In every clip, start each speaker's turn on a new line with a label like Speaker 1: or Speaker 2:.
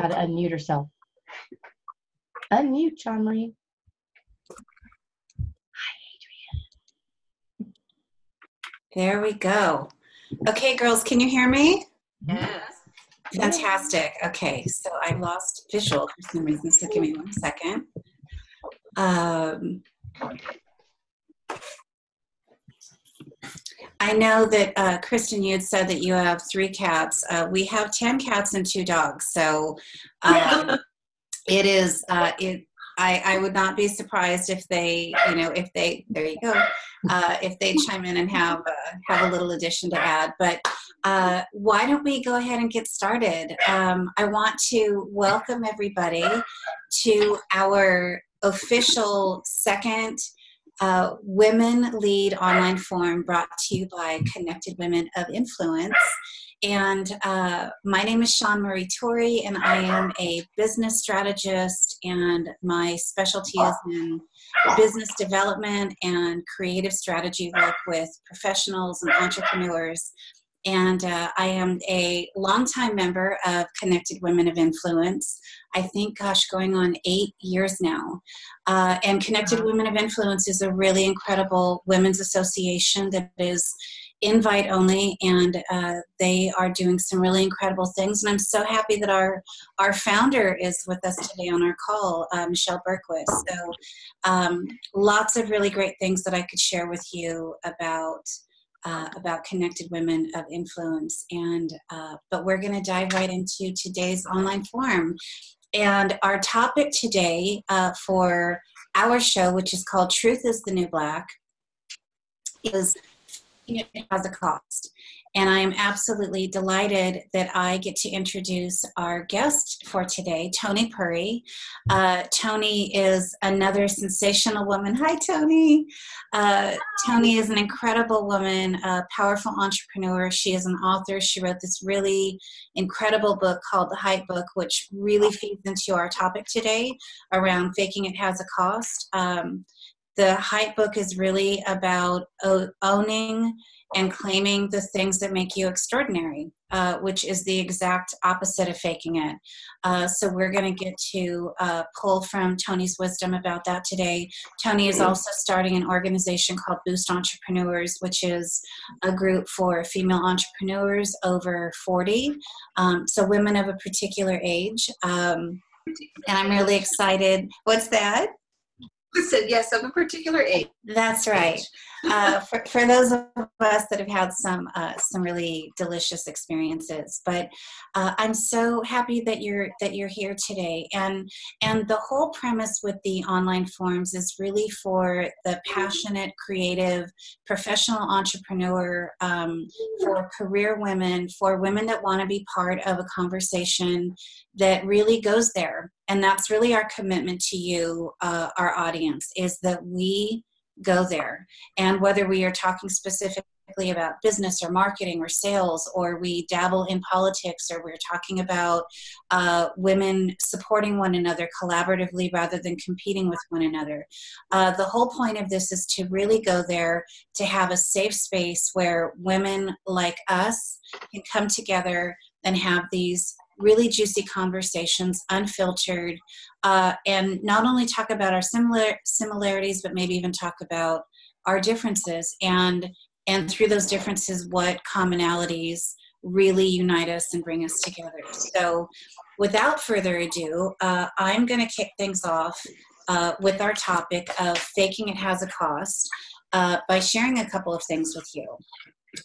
Speaker 1: got to unmute herself. Unmute, Sean Marie.
Speaker 2: There we go. Okay, girls, can you hear me?
Speaker 3: Yes.
Speaker 2: Fantastic. Okay, so I lost visual for some reason, so give me one second. Um, I know that uh, Kristen, you had said that you have three cats. Uh, we have ten cats and two dogs, so um, it is. Uh, it. I, I would not be surprised if they, you know, if they. There you go. Uh, if they chime in and have uh, have a little addition to add, but uh, why don't we go ahead and get started? Um, I want to welcome everybody to our official second uh, Women Lead online forum brought to you by Connected Women of Influence. And uh, my name is Sean Marie Torrey, and I am a business strategist, and my specialty is in business development and creative strategy work with professionals and entrepreneurs and uh, I am a longtime member of Connected Women of Influence. I think, gosh, going on eight years now. Uh, and Connected Women of Influence is a really incredible women's association that is invite only, and uh, they are doing some really incredible things. And I'm so happy that our our founder is with us today on our call, uh, Michelle Bergquist. So, um, lots of really great things that I could share with you about uh, about connected women of influence. And uh, but we're going to dive right into today's online forum. And our topic today uh, for our show, which is called "Truth Is the New Black," is it has a cost. And I am absolutely delighted that I get to introduce our guest for today, Tony Purry. Uh, Tony is another sensational woman. Hi, Tony. Uh, Tony is an incredible woman, a powerful entrepreneur. She is an author. She wrote this really incredible book called The Hype Book, which really feeds into our topic today around faking it has a cost. Um, the hype book is really about owning and claiming the things that make you extraordinary, uh, which is the exact opposite of faking it. Uh, so we're going to get to uh, pull from Tony's wisdom about that today. Tony is also starting an organization called Boost Entrepreneurs, which is a group for female entrepreneurs over 40, um, so women of a particular age. Um, and I'm really excited. What's that?
Speaker 3: Said yes of a particular age.
Speaker 2: That's right. Uh, for, for those of us that have had some uh, some really delicious experiences, but uh, I'm so happy that you're that you're here today. And and the whole premise with the online forums is really for the passionate, creative, professional entrepreneur, um, for career women, for women that want to be part of a conversation that really goes there and that's really our commitment to you uh, our audience is that we go there. And whether we are talking specifically about business or marketing or sales or we dabble in politics or we're talking about uh, women supporting one another collaboratively rather than competing with one another uh, the whole point of this is to really go there to have a safe space where women like us can come together and have these really juicy conversations, unfiltered, uh, and not only talk about our similar similarities, but maybe even talk about our differences and and through those differences, what commonalities really unite us and bring us together. So, without further ado, uh, I'm going to kick things off uh, with our topic of faking it has a cost uh, by sharing a couple of things with you.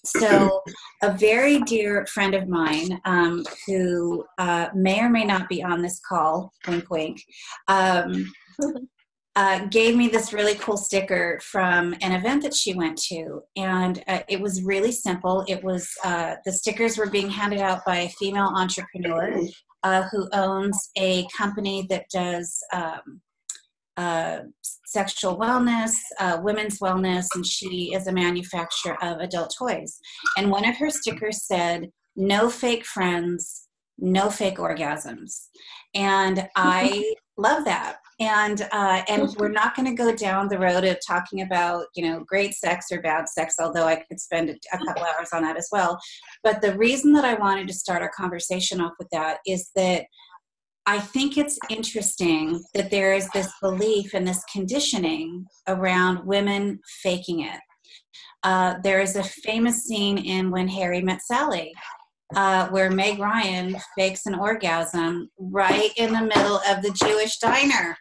Speaker 2: So, a very dear friend of mine um, who uh, may or may not be on this call, wink, wink, um, uh, gave me this really cool sticker from an event that she went to. And uh, it was really simple. It was uh, the stickers were being handed out by a female entrepreneur uh, who owns a company that does. Um, uh, sexual wellness, uh, women's wellness, and she is a manufacturer of adult toys. And one of her stickers said, No fake friends, no fake orgasms. And I love that. And uh, and we're not going to go down the road of talking about you know great sex or bad sex, although I could spend a couple hours on that as well. But the reason that I wanted to start our conversation off with that is that I think it's interesting that there is this belief and this conditioning around women faking it. Uh, there is a famous scene in When Harry Met Sally uh, where Meg Ryan fakes an orgasm right in the middle of the Jewish diner.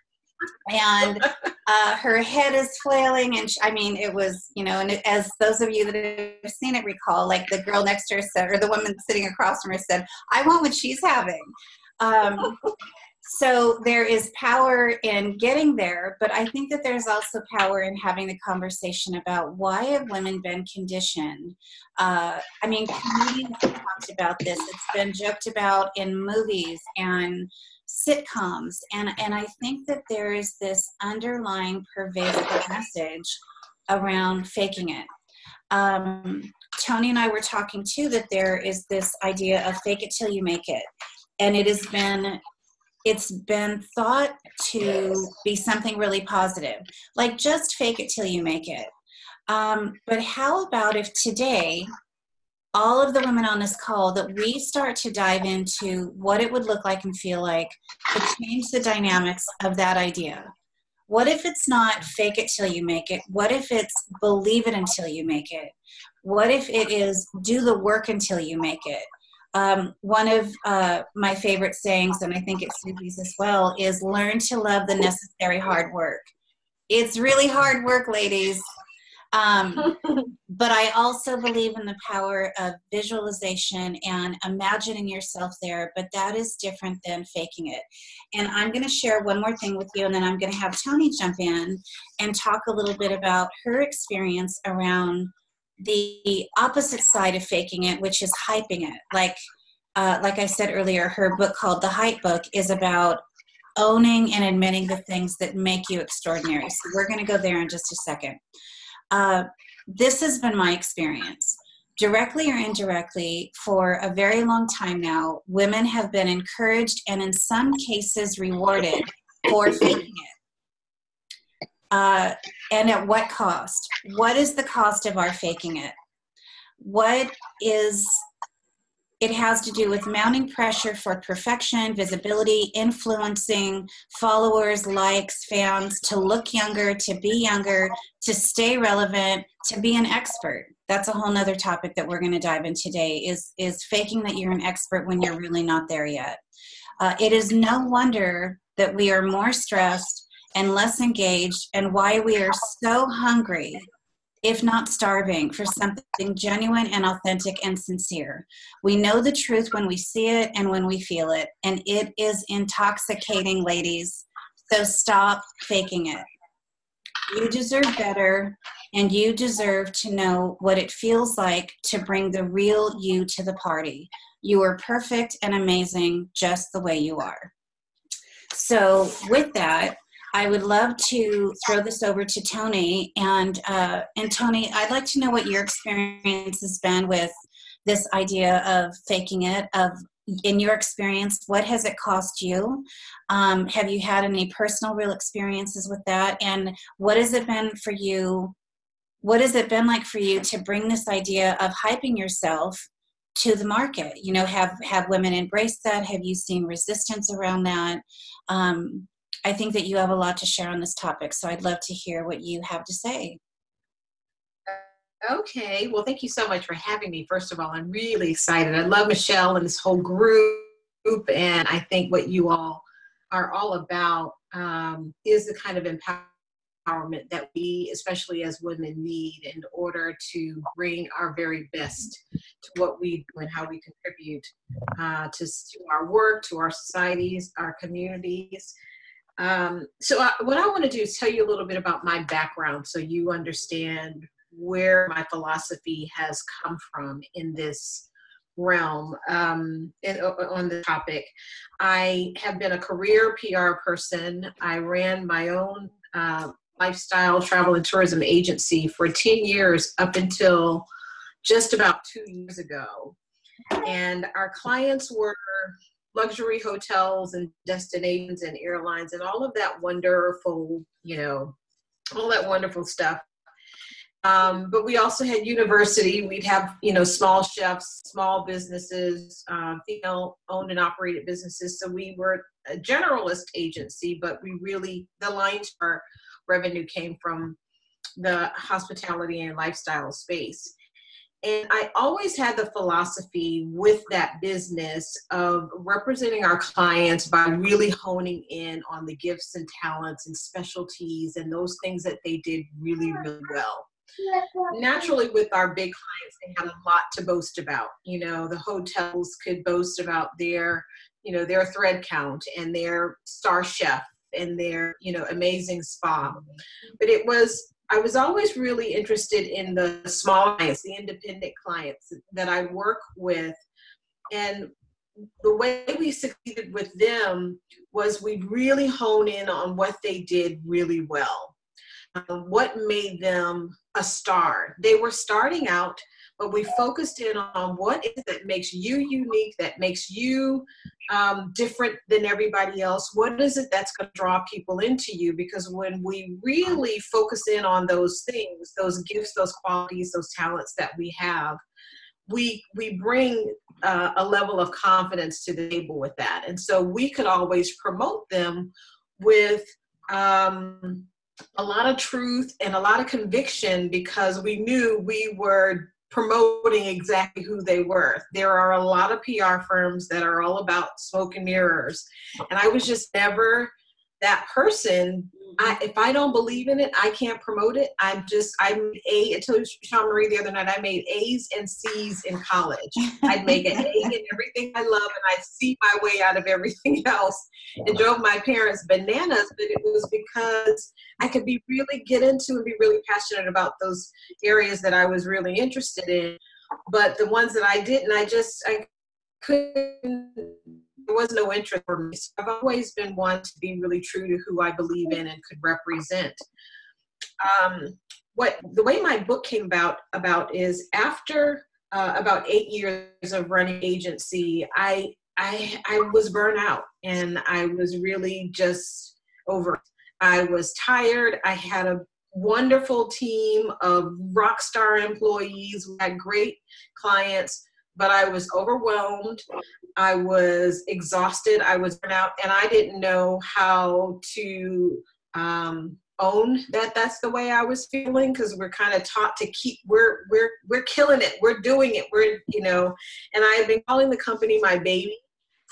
Speaker 2: And uh, her head is flailing, and she, I mean, it was, you know, and it, as those of you that have seen it recall, like the girl next to her said, or the woman sitting across from her said, I want what she's having. Um, so there is power in getting there, but I think that there's also power in having the conversation about why have women been conditioned. Uh, I mean, comedians have talked about this. It's been joked about in movies and sitcoms, and and I think that there is this underlying pervasive message around faking it. Um, Tony and I were talking too that there is this idea of fake it till you make it and it has been it's been thought to be something really positive. Like just fake it till you make it. Um, but how about if today all of the women on this call that we start to dive into what it would look like and feel like to change the dynamics of that idea? What if it's not fake it till you make it? What if it's believe it until you make it? What if it is do the work until you make it um, one of uh, my favorite sayings, and I think it's Suzy's as well, is learn to love the necessary hard work. It's really hard work, ladies. Um, but I also believe in the power of visualization and imagining yourself there, but that is different than faking it. And I'm going to share one more thing with you, and then I'm going to have Tony jump in and talk a little bit about her experience around the opposite side of faking it, which is hyping it. Like, uh, like I said earlier, her book called The Hype Book is about owning and admitting the things that make you extraordinary. So we're going to go there in just a second. Uh, this has been my experience. Directly or indirectly, for a very long time now, women have been encouraged and in some cases rewarded for faking it. Uh, and at what cost? What is the cost of our faking it? What is it has to do with mounting pressure for perfection, visibility, influencing followers, likes, fans, to look younger, to be younger, to stay relevant, to be an expert. That's a whole nother topic that we're going to dive in today is, is faking that you're an expert when you're really not there yet. Uh, it is no wonder that we are more stressed and less engaged and why we are so hungry if not starving for something genuine and authentic and sincere. We know the truth when we see it and when we feel it, and it is intoxicating, ladies. So stop faking it. You deserve better, and you deserve to know what it feels like to bring the real you to the party. You are perfect and amazing just the way you are. So, with that, I would love to throw this over to Tony. And, uh, and Tony, I'd like to know what your experience has been with this idea of faking it, of in your experience, what has it cost you? Um, have you had any personal real experiences with that? And what has it been for you? What has it been like for you to bring this idea of hyping yourself to the market? You know, have have women embraced that? Have you seen resistance around that? Um, I think that you have a lot to share on this topic, so I'd love to hear what you have to say.
Speaker 3: Okay, well, thank you so much for having me. First of all, I'm really excited. I love Michelle and this whole group, and I think what you all are all about um, is the kind of empowerment that we, especially as women, need in order to bring our very best to what we do and how we contribute uh, to, to our work, to our societies, our communities. Um, so I, what I want to do is tell you a little bit about my background so you understand where my philosophy has come from in this realm um, in, on the topic. I have been a career PR person. I ran my own uh, lifestyle travel and tourism agency for 10 years up until just about two years ago. And our clients were luxury hotels and destinations and airlines and all of that wonderful, you know, all that wonderful stuff. Um, but we also had university. We'd have, you know, small chefs, small businesses, um, female owned and operated businesses. So we were a generalist agency, but we really, the lion's our revenue came from the hospitality and lifestyle space. And I always had the philosophy with that business of representing our clients by really honing in on the gifts and talents and specialties and those things that they did really, really well. Naturally, with our big clients, they had a lot to boast about. You know, the hotels could boast about their, you know, their thread count and their star chef and their, you know, amazing spa. But it was I was always really interested in the small clients, the independent clients that I work with. And the way we succeeded with them was we really hone in on what they did really well. Um, what made them a star? They were starting out but we focused in on what is it that makes you unique, that makes you um, different than everybody else. What is it that's going to draw people into you? Because when we really focus in on those things, those gifts, those qualities, those talents that we have, we we bring uh, a level of confidence to the table with that, and so we could always promote them with. Um, a lot of truth and a lot of conviction because we knew we were promoting exactly who they were. There are a lot of PR firms that are all about smoke and mirrors. And I was just never that person. I, mm-hmm. if I don't believe in it, I can't promote it. I'm just, I'm A, I told Sean Marie the other night, I made A's and C's in college. I'd make an A in everything I love and I'd see my way out of everything else. It drove my parents bananas, but it was because I could be really get into and be really passionate about those areas that I was really interested in. But the ones that I didn't, I just, I couldn't there was no interest for me. So I've always been one to be really true to who I believe in and could represent. Um, what the way my book came about about is after uh, about eight years of running agency, I I I was burnt out and I was really just over. I was tired. I had a wonderful team of rock star employees. We had great clients but I was overwhelmed. I was exhausted. I was burnt out, and I didn't know how to um, own that that's the way I was feeling because we're kind of taught to keep we're we're we're killing it. We're doing it. We're you know, and I have been calling the company my baby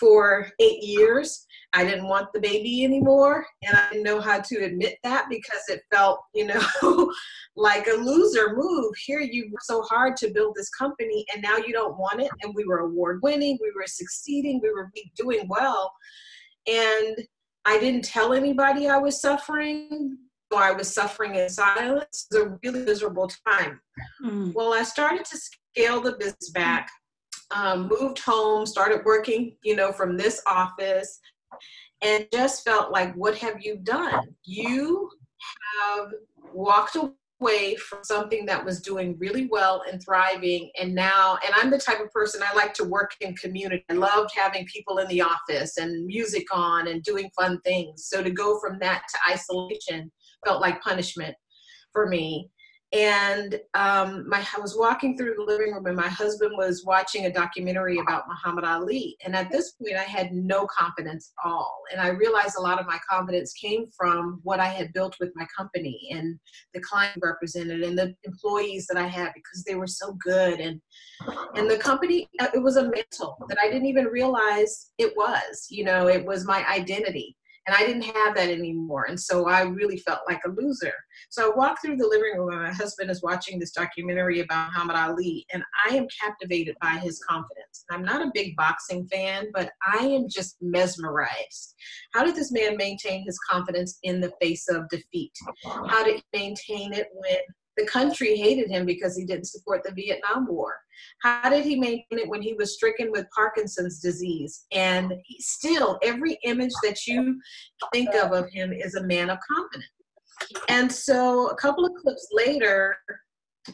Speaker 3: for eight years. I didn't want the baby anymore, and I didn't know how to admit that because it felt, you know, like a loser move. Here you worked so hard to build this company, and now you don't want it. And we were award winning, we were succeeding, we were doing well, and I didn't tell anybody I was suffering. So I was suffering in silence. It was a really miserable time. Mm. Well, I started to scale the business back um, moved home, started working, you know, from this office, and just felt like, what have you done? You have walked away from something that was doing really well and thriving and now and i'm the type of person i like to work in community. I loved having people in the office and music on and doing fun things. So to go from that to isolation felt like punishment for me and um, my, I was walking through the living room and my husband was watching a documentary about Muhammad Ali. And at this point, I had no confidence at all. And I realized a lot of my confidence came from what I had built with my company and the client represented and the employees that I had because they were so good. And, and the company, uh, it was a mantle that I didn't even realize it was, you know, it was my identity and I didn't have that anymore. And so I really felt like a loser. So I walked through the living room and my husband is watching this documentary about Muhammad Ali and I am captivated by his confidence. I'm not a big boxing fan, but I am just mesmerized. How did this man maintain his confidence in the face of defeat? How did he maintain it when the country hated him because he didn't support the Vietnam War. How did he maintain it when he was stricken with Parkinson's disease? And still, every image that you think of of him is a man of confidence. And so, a couple of clips later,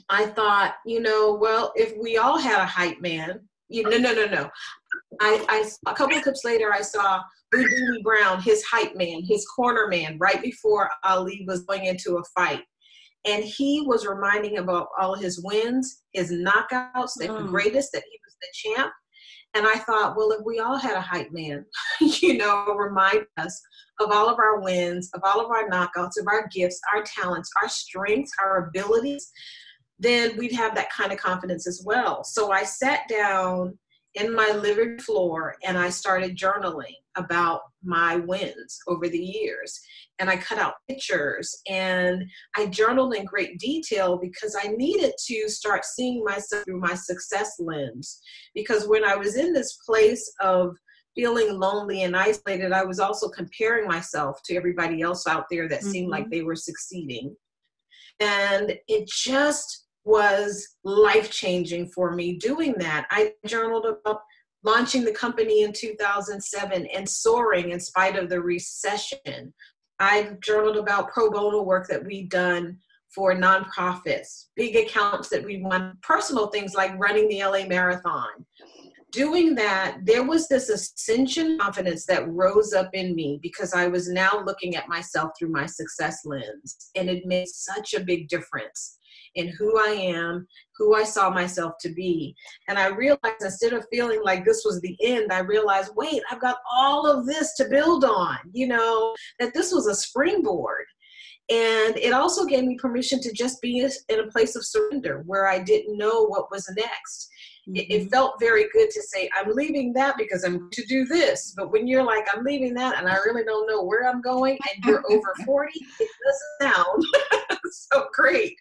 Speaker 3: I thought, you know, well, if we all had a hype man, you no, no, no, no. I, I a couple of clips later, I saw Bundini Brown, his hype man, his corner man, right before Ali was going into a fight and he was reminding about all his wins, his knockouts, that mm. the greatest, that he was the champ. And I thought, well, if we all had a hype man, you know, remind us of all of our wins, of all of our knockouts, of our gifts, our talents, our strengths, our abilities, then we'd have that kind of confidence as well. So I sat down in my living floor and I started journaling about my wins over the years. And I cut out pictures and I journaled in great detail because I needed to start seeing myself through my success lens. Because when I was in this place of feeling lonely and isolated, I was also comparing myself to everybody else out there that mm-hmm. seemed like mm-hmm. they were succeeding. And it just was life changing for me doing that. I journaled about launching the company in 2007 and soaring in spite of the recession. I journaled about pro bono work that we've done for nonprofits, big accounts that we won, personal things like running the LA Marathon. Doing that, there was this ascension confidence that rose up in me because I was now looking at myself through my success lens. And it made such a big difference in who I am, who I saw myself to be. And I realized instead of feeling like this was the end, I realized, wait, I've got all of this to build on, you know, that this was a springboard. And it also gave me permission to just be in a place of surrender where I didn't know what was next. It, it, mm-hmm. felt very good to say, I'm leaving that because I'm to do this. But when you're like, I'm leaving that and I really don't know where I'm going and you're over 40, it doesn't sound so great.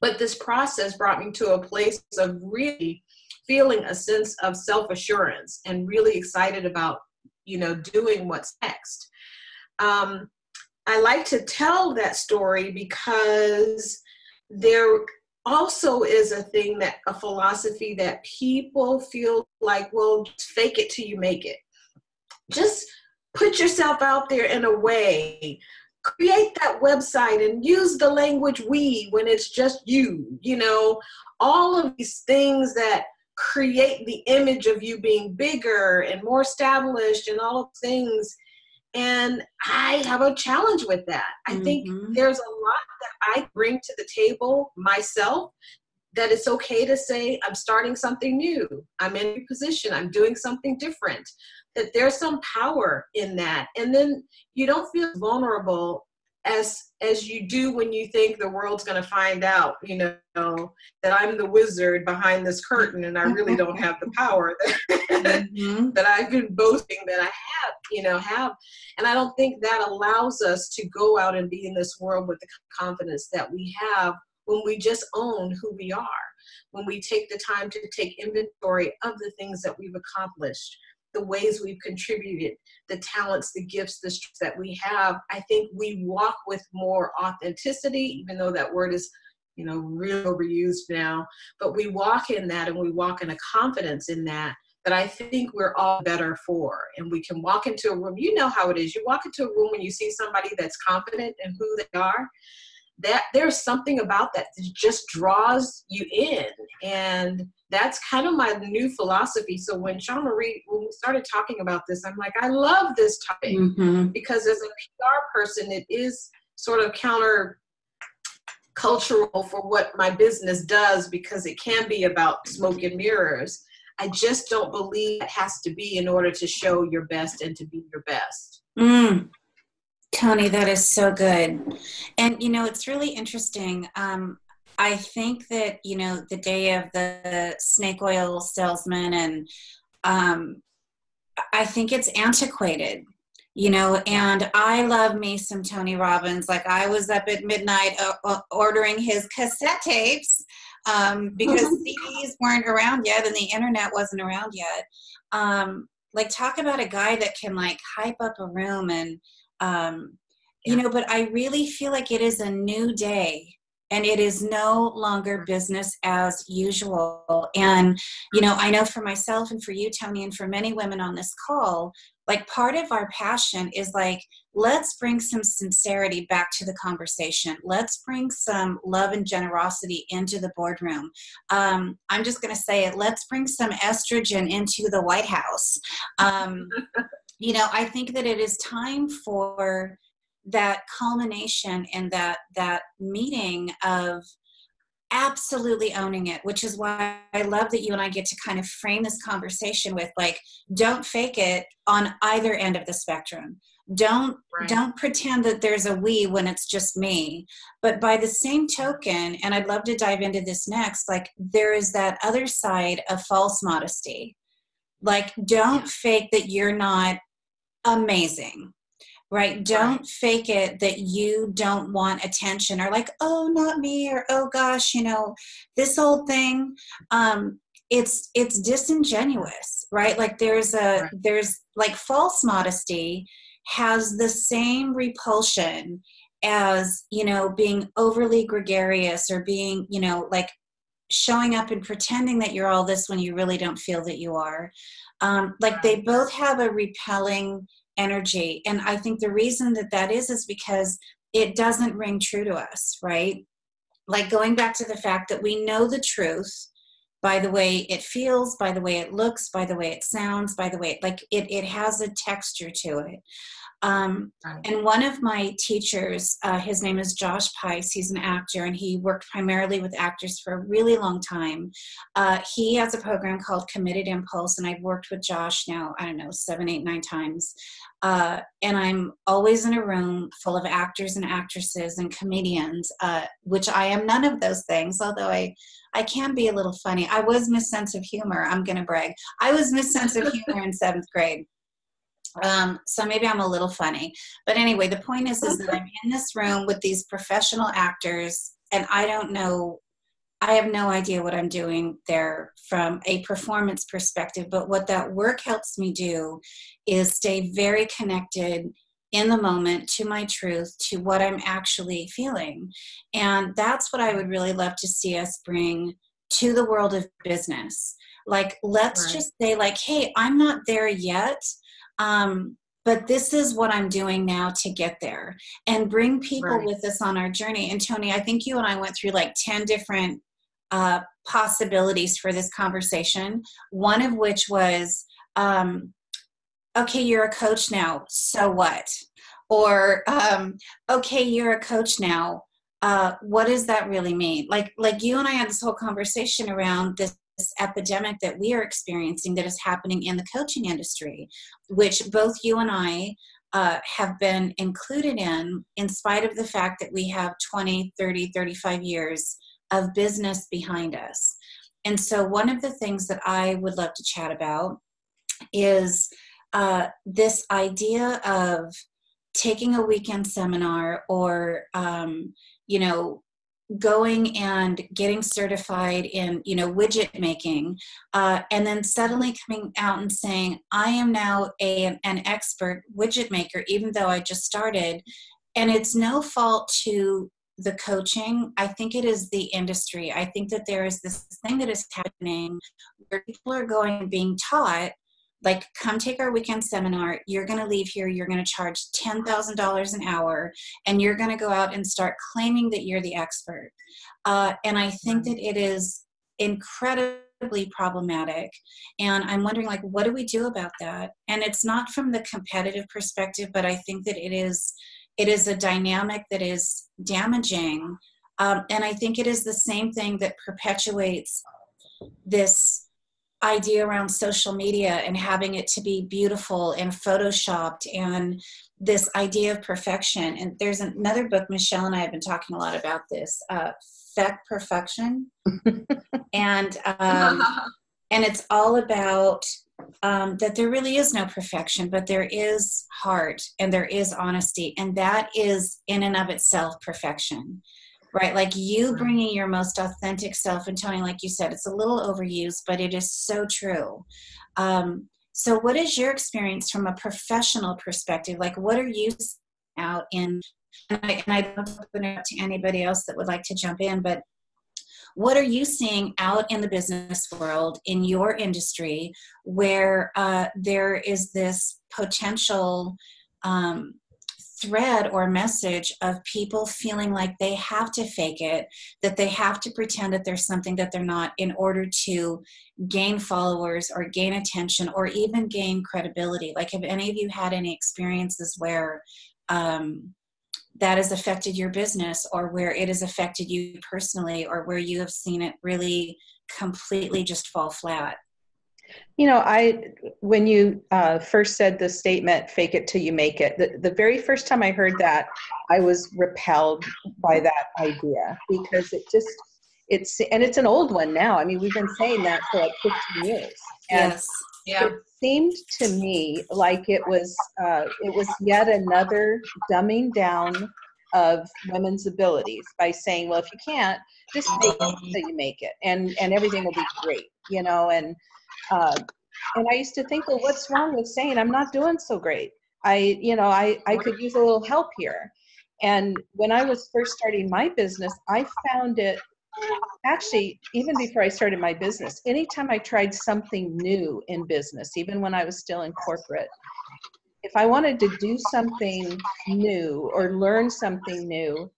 Speaker 3: But this process brought me to a place of really feeling a sense of self-assurance and really excited about, you know, doing what's next. Um, I like to tell that story because there also is a thing that a philosophy that people feel like, well, fake it till you make it. Just put yourself out there in a way create that website and use the language we when it's just you you know? All of these things that create the image of you being bigger and more established and all of things. And i have a challenge with that. I mm-hmm. think there's a lot that i bring to the table myself that it's okay to say i'm starting something new. I'm in a position. I'm doing something different that there's some power in that. And then you don't feel vulnerable as as you do when you think the world's going to find out you know that i'm the wizard behind this curtain and i really don't have the power that, mm-hmm. that i've been boasting that i have you know have. And i don't think that allows us to go out and be in this world with the confidence that we have when we just own who we are when we take the time to take inventory of the things that we've accomplished the ways we've contributed, the talents, the gifts, the strengths that we have, I think we walk with more authenticity, even though that word is, you know, real overused now. But we walk in that and we walk in a confidence in that that I think we're all better for. And we can walk into a room, you know how it is. You walk into a room and you see somebody that's confident in who they are that there's something about that that just draws you in and that's kind of my new philosophy so when sean marie when we started talking about this i'm like i love this topic mm-hmm. because as a pr person it is sort of counter cultural for what my business does because it can be about smoke and mirrors i just don't believe it has to be in order to show your best and to be your best
Speaker 2: mm. Tony, that is so good. And, you know, it's really interesting. Um, I think that, you know, the day of the snake oil salesman, and um, I think it's antiquated, you know, and I love me some Tony Robbins. Like, I was up at midnight uh, ordering his cassette tapes um, because CDs weren't around yet and the internet wasn't around yet. Um, like, talk about a guy that can, like, hype up a room and, um, you know but i really feel like it is a new day and it is no longer business as usual. And you know i know for myself and for you tony and for many women on this call like part of our passion is like let's bring some sincerity back to the conversation. Let's bring some love and generosity into the boardroom. Um, i'm just going to say it let's bring some estrogen into the white house. Um, you know, I think that it is time for that culmination and that that meeting of absolutely owning it which is why i love that you and i get to kind of frame this conversation with like don't fake it on either end of the spectrum. Don't right. don't pretend that there's a we when it's just me. But by the same token and i'd love to dive into this next like there is that other side of false modesty. Like don't fake that you're not amazing right? Don't fake it that you don't want attention or like oh not me or oh gosh you know this old thing um it's it's disingenuous right? Like there's a right. there's like false modesty has the same repulsion as you know being overly gregarious or being you know like showing up and pretending that you're all this when you really don't feel that you are. Um, like they both have a repelling energy. And i think the reason that that is is because it doesn't ring true to us right? Like going back to the fact that we know the truth by the way it feels by the way it looks by the way it sounds by the way like it, it has a texture to it um, and one of my teachers, uh, his name is Josh Pais. He's an actor and he worked primarily with actors for a really long time. Uh, he has a program called Committed Impulse, and I've worked with Josh now, I don't know, seven, eight, nine times. Uh, and I'm always in a room full of actors and actresses and comedians, uh, which I am none of those things, although I, I can be a little funny. I was Miss Sense of Humor. I'm going to brag. I was Miss Sense of Humor in seventh grade. Um, so maybe I'm a little funny. But anyway, the point is, is that I'm in this room with these professional actors, and I don't know, I have no idea what I'm doing there from a performance perspective. But what that work helps me do is stay very connected in the moment to my truth, to what I'm actually feeling. And that's what I would really love to see us bring to the world of business. Like, let's right. just say, like, hey, I'm not there yet um, but this is what I'm doing now to get there and bring people right. with us on our journey. And Tony, I think you and I went through like 10 different uh, possibilities for this conversation, one of which was, um, okay, you're a coach now, so what? Or, um, okay, you're a coach now, uh, what does that really mean? Like, like you and I had this whole conversation around this this epidemic that we are experiencing that is happening in the coaching industry, which both you and I uh, have been included in, in spite of the fact that we have 20, 30, 35 years of business behind us. And so, one of the things that I would love to chat about is uh, this idea of taking a weekend seminar or, um, you know, going and getting certified in you know widget making uh, and then suddenly coming out and saying i am now a, an expert widget maker even though i just started. And it's no fault to the coaching. I think it is the industry. I think that there is this thing that is happening where people are going and being taught like come take our weekend seminar. You're going to leave here. You're going to charge $10000 an hour and you're going to go out and start claiming that you're the expert. Uh, and i think that it is incredibly problematic and i'm wondering like what do we do about that? And it's not from the competitive perspective but i think that it is it is a dynamic that is damaging um, and i think it is the same thing that perpetuates this idea around social media and having it to be beautiful and photoshopped and this idea of perfection. And there's another book, Michelle and I have been talking a lot about this, uh, Feck Perfection. and um, and it's all about um, that there really is no perfection, but there is heart and there is honesty, and that is in and of itself perfection right? Like you bringing your most authentic self and Tony, like you said, it's a little overused, but it is so true. Um, so, what is your experience from a professional perspective? Like, what are you out in? And I, and I don't open it up to anybody else that would like to jump in, but what are you seeing out in the business world in your industry where uh, there is this potential um, thread or message of people feeling like they have to fake it, that they have to pretend that there's something that they're not in order to gain followers or gain attention or even gain credibility. Like, have any of you had any experiences where, um, that has affected your business or where it has affected you personally or where you have seen it really completely just fall flat?
Speaker 1: You know, I when you uh, first said the statement "fake it till you make it," the, the very first time I heard that, I was repelled by that idea because it just it's and it's an old one now. I mean, we've been saying that for like 15 years.
Speaker 2: And yes.
Speaker 1: Yeah. It seemed to me like it was uh, it was yet another dumbing down of women's abilities by saying, well, if you can't, just make it so you make it, and and everything will be great, you know. And uh, and I used to think, well, what's wrong with saying I'm not doing so great? I, you know, I I could use a little help here. And when I was first starting my business, I found it actually even before I started my business. Anytime I tried something new in business, even when I was still in corporate, if I wanted to do something new or learn something new,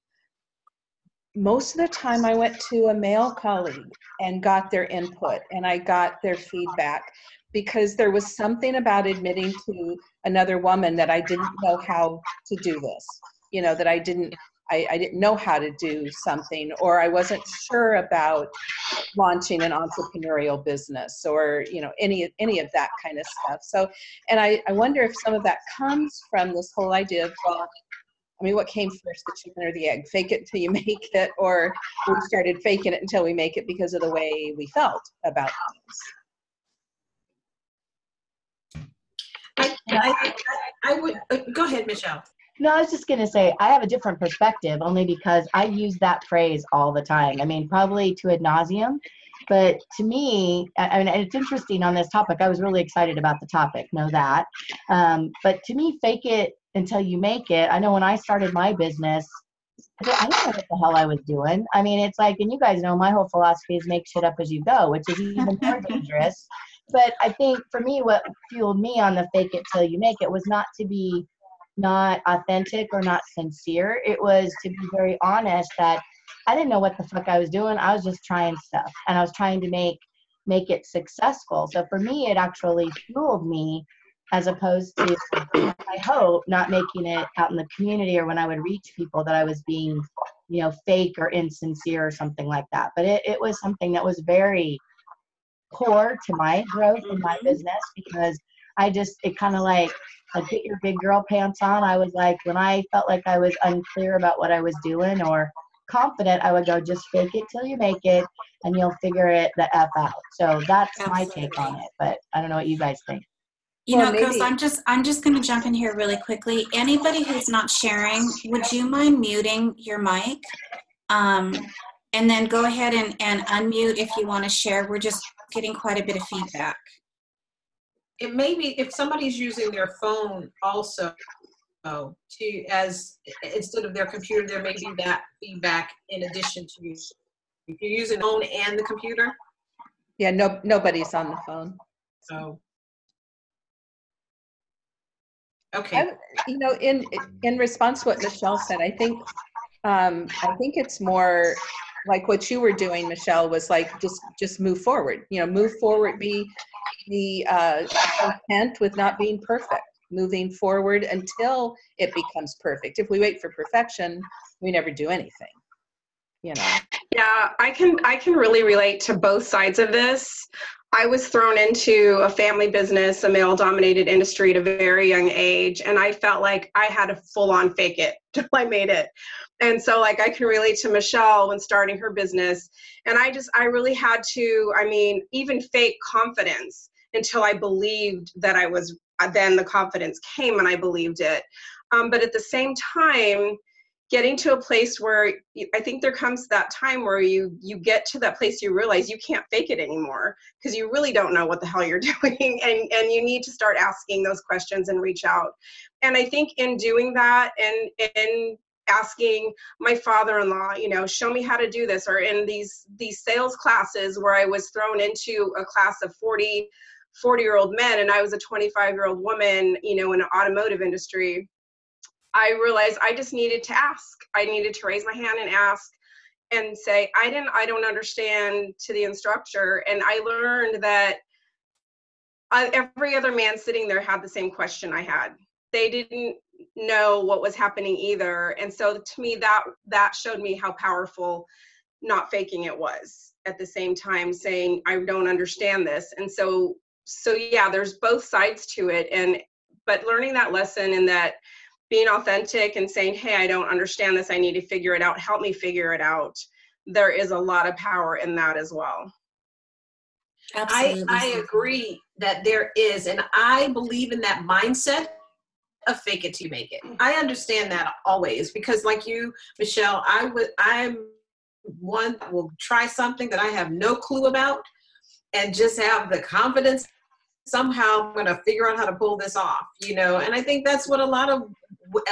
Speaker 1: most of the time I went to a male colleague and got their input and I got their feedback because there was something about admitting to another woman that I didn't know how to do this. You know, that I didn't I, I, didn't know how to do something or I wasn't sure about launching an entrepreneurial business or you know any any of that kind of stuff. So and I, I wonder if some of that comes from this whole idea of well I mean, what came first, the chicken or the egg? Fake it until you make it, or we started faking it until we make it because of the way we felt about
Speaker 3: things. I, I, I would uh, go ahead, Michelle.
Speaker 4: No, I was just going to say I have a different perspective only because I use that phrase all the time. I mean, probably to ad nauseum, but to me, I mean, it's interesting on this topic. I was really excited about the topic, know that. Um, but to me, fake it until you make it. I know when I started my business, I didn't know what the hell I was doing. I mean, it's like, and you guys know my whole philosophy is make shit up as you go, which is even more dangerous. But I think for me, what fueled me on the fake it till you make it was not to be not authentic or not sincere. It was to be very honest that I didn't know what the fuck I was doing. I was just trying stuff and I was trying to make make it successful. So for me, it actually fueled me as opposed to I hope not making it out in the community or when I would reach people that I was being, you know, fake or insincere or something like that. But it, it was something that was very core to my growth in my mm-hmm. business because I just it kind of like like get your big girl pants on. I was like when I felt like I was unclear about what I was doing or confident, I would go just fake it till you make it and you'll figure it the F out. So that's Absolutely. my take on it. But I don't know what you guys think.
Speaker 2: You well, know, Chris, I'm just I'm just going to jump in here really quickly. Anybody who's not sharing, would you mind muting your mic? Um, and then go ahead and, and unmute if you want to share. We're just getting quite a bit of feedback.
Speaker 3: It may be if somebody's using their phone also oh, to as instead of their computer, there may be that feedback in addition to you. If you're using phone and the computer.
Speaker 1: Yeah, no, nobody's on the phone.
Speaker 3: So Okay. I,
Speaker 1: you know, in in response to what Michelle said, I think um, I think it's more like what you were doing, Michelle, was like just just move forward. You know, move forward. Be be uh, content with not being perfect. Moving forward until it becomes perfect. If we wait for perfection, we never do anything. You know.
Speaker 5: Yeah, I can I can really relate to both sides of this. I was thrown into a family business, a male dominated industry at a very young age, and I felt like I had to full on fake it till I made it. And so, like, I can relate to Michelle when starting her business. And I just, I really had to, I mean, even fake confidence until I believed that I was, then the confidence came and I believed it. Um, but at the same time, getting to a place where I think there comes that time where you you get to that place you realize you can't fake it anymore because you really don't know what the hell you're doing and and you need to start asking those questions and reach out. And I think in doing that and in asking my father-in-law, you know, show me how to do this or in these these sales classes where I was thrown into a class of 40 40 year old men and I was a 25 year old woman, you know, in the automotive industry I realized I just needed to ask. I needed to raise my hand and ask and say, I didn't, I don't understand to the instructor. And I learned that I, every other man sitting there had the same question I had. They didn't know what was happening either. And so to me, that that showed me how powerful not faking it was at the same time saying I don't understand this. And so so yeah, there's both sides to it. And but learning that lesson and that being authentic and saying, hey, I don't understand this, I need to figure it out, help me figure it out. There is a lot of power in that as well.
Speaker 2: Absolutely.
Speaker 3: I, I agree that there is, and I believe in that mindset of fake it till you make it. Mm-hmm. I understand that always because, like you, Michelle, I would I'm one that will try something that I have no clue about and just have the confidence somehow I'm going to figure out how to pull this off, you know. And I think that's what a lot of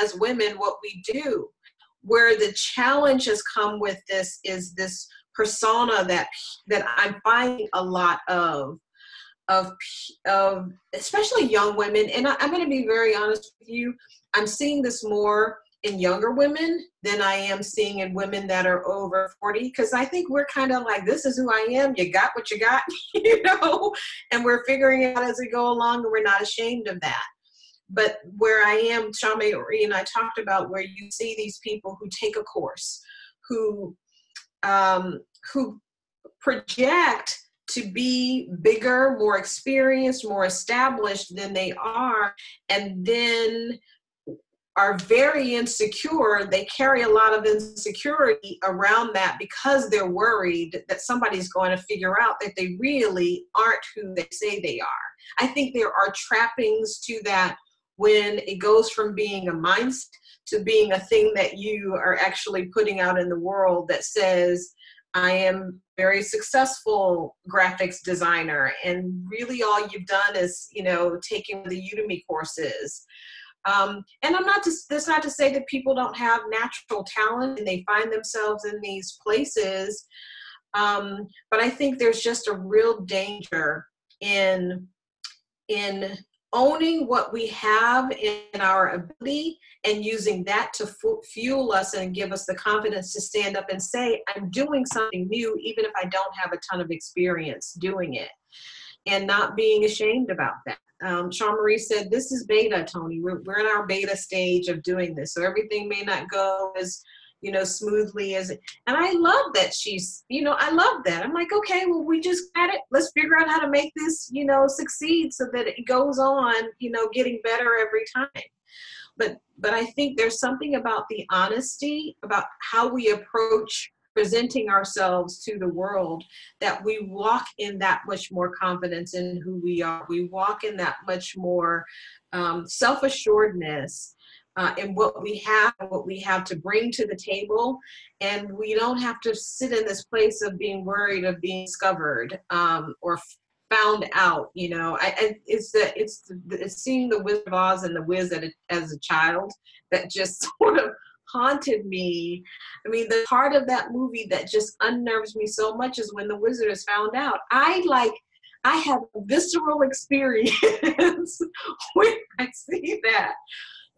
Speaker 3: as women what we do. Where the challenge has come with this is this persona that that I'm finding a lot of of of especially young women. And I, i'm going to be very honest with you. I'm seeing this more in younger women than i am seeing in women that are over 40 because i think we're kind of like this is who i am. You got what you got you know? And we're figuring it out as we go along and we're not ashamed of that but where i am Sean Marie and i talked about where you see these people who take a course who um, who project to be bigger, more experienced, more established than they are, and then are very insecure. They carry a lot of insecurity around that because they're worried that somebody's going to figure out that they really aren't who they say they are. I think there are trappings to that when it goes from being a mindset to being a thing that you are actually putting out in the world that says, I am very successful graphics designer and really all you've done is you know taking the udemy courses. Um, and i'm not just that's not to say that people don't have natural talent and they find themselves in these places um, but i think there's just a real danger in in owning what we have in our ability and using that to fuel us and give us the confidence to stand up and say, I'm doing something new, even if I don't have a ton of experience doing it, and not being ashamed about that. Um, Sean Marie said, This is beta, Tony. We're, we're in our beta stage of doing this. So everything may not go as you know, smoothly as it and I love that she's, you know, I love that. I'm like, okay, well, we just got it. Let's figure out how to make this, you know, succeed so that it goes on, you know, getting better every time. But but I think there's something about the honesty about how we approach presenting ourselves to the world that we walk in that much more confidence in who we are. We walk in that much more um, self assuredness uh, and what we have, what we have to bring to the table. And we don't have to sit in this place of being worried of being discovered um, or found out. You know, I, I, it's the it's, the, it's seeing the Wizard of Oz and the Wiz a, as a child that just sort of haunted me. I mean, the part of that movie that just unnerves me so much is when the wizard is found out. I like I have a visceral experience when I see that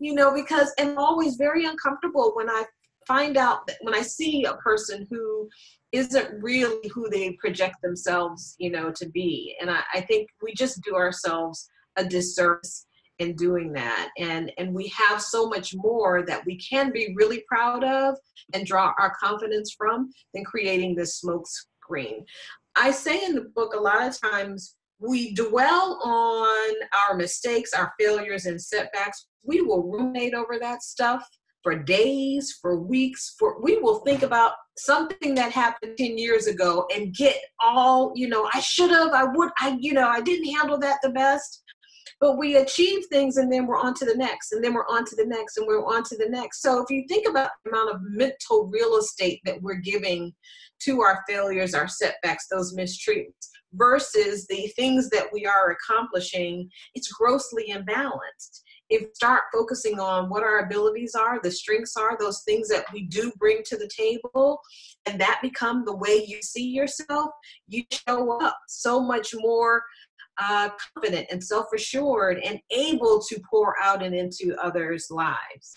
Speaker 3: you know, because I'm always very uncomfortable when I find out that when I see a person who isn't really who they project themselves, you know, to be. And I, I think we just do ourselves a disservice in doing that. And and we have so much more that we can be really proud of and draw our confidence from than creating this smoke screen. I say in the book a lot of times we dwell on our mistakes, our failures, and setbacks. We will ruminate over that stuff for days, for weeks, for we will think about something that happened 10 years ago and get all, you know, I should have, I would, I, you know, I didn't handle that the best. But we achieve things and then we're on to the next, and then we're on to the next, and we're on to the next. So if you think about the amount of mental real estate that we're giving to our failures, our setbacks, those mistreatments, versus the things that we are accomplishing, it's grossly imbalanced. If start focusing on what our abilities are, the strengths are, those things that we do bring to the table, and that become the way you see yourself, you show up so much more uh, confident and self-assured and able to pour out and into others' lives.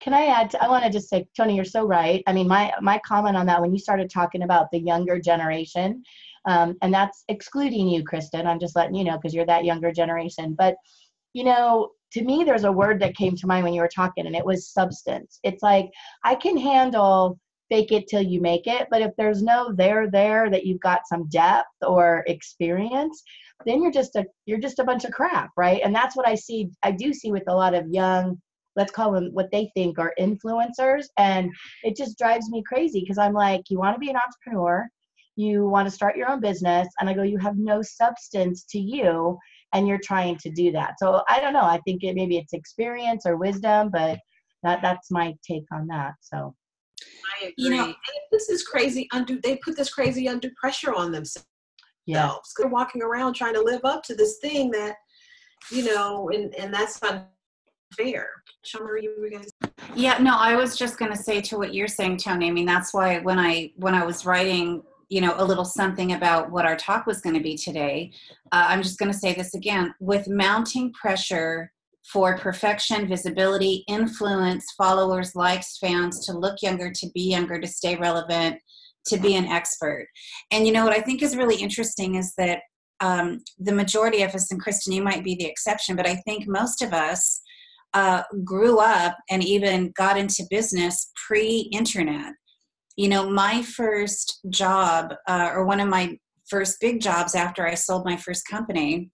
Speaker 4: Can I add? To, I want to just say, Tony, you're so right. I mean, my my comment on that when you started talking about the younger generation, um, and that's excluding you, Kristen. I'm just letting you know because you're that younger generation. But, you know, to me, there's a word that came to mind when you were talking, and it was substance. It's like I can handle fake it till you make it, but if there's no there there that you've got some depth or experience, then you're just a you're just a bunch of crap, right? And that's what I see. I do see with a lot of young, let's call them what they think are influencers, and it just drives me crazy because I'm like, you want to be an entrepreneur, you want to start your own business, and I go, you have no substance to you and you're trying to do that. So I don't know. I think it maybe it's experience or wisdom, but that that's my take on that. So
Speaker 3: I agree.
Speaker 2: You know-
Speaker 3: and this is crazy. Undue. They put this crazy undue pressure on themselves.
Speaker 4: Yeah,
Speaker 3: They're walking around trying to live up to this thing that, you know, and and that's unfair. Summer, you were.
Speaker 2: Yeah, no, I was just going to say to what you're saying, Tony. I mean, that's why when I when I was writing, you know, a little something about what our talk was going to be today, uh, I'm just going to say this again: with mounting pressure for perfection, visibility, influence, followers, likes, fans, to look younger, to be younger, to stay relevant, to be an expert. And you know what I think is really interesting is that um, the majority of us, and Kristen, you might be the exception, but I think most of us uh, grew up and even got into business pre-internet. You know, my first job, uh, or one of my first big jobs after I sold my first company,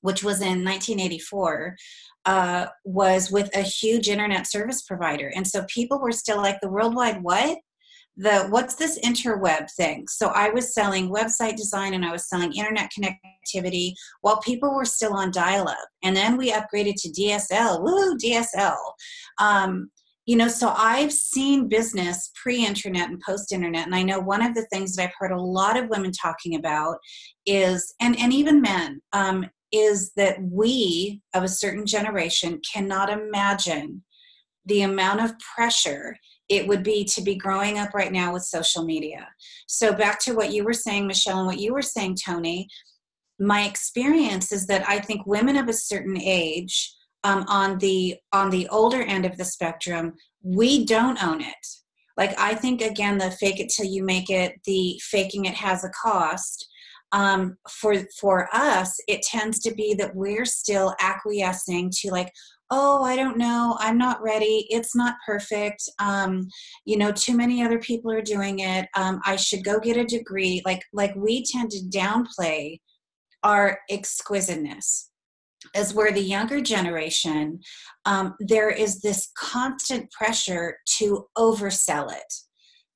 Speaker 2: which was in 1984, uh, was with a huge internet service provider. And so people were still like, the worldwide what? The what's this interweb thing? So I was selling website design and I was selling internet connectivity while people were still on dial-up. And then we upgraded to DSL. Woo, DSL. Um, you know, so I've seen business pre-internet and post-internet, and I know one of the things that I've heard a lot of women talking about is, and and even men, um, is that we of a certain generation cannot imagine the amount of pressure it would be to be growing up right now with social media. So back to what you were saying, Michelle, and what you were saying, Tony. My experience is that I think women of a certain age, um, on the on the older end of the spectrum, we don't own it. Like I think again, the fake it till you make it, the faking it has a cost. Um, for for us, it tends to be that we're still acquiescing to like, oh i don't know i'm not ready it's not perfect um, you know too many other people are doing it um, i should go get a degree. Like like we tend to downplay our exquisiteness. As where the younger generation um, there is this constant pressure to oversell it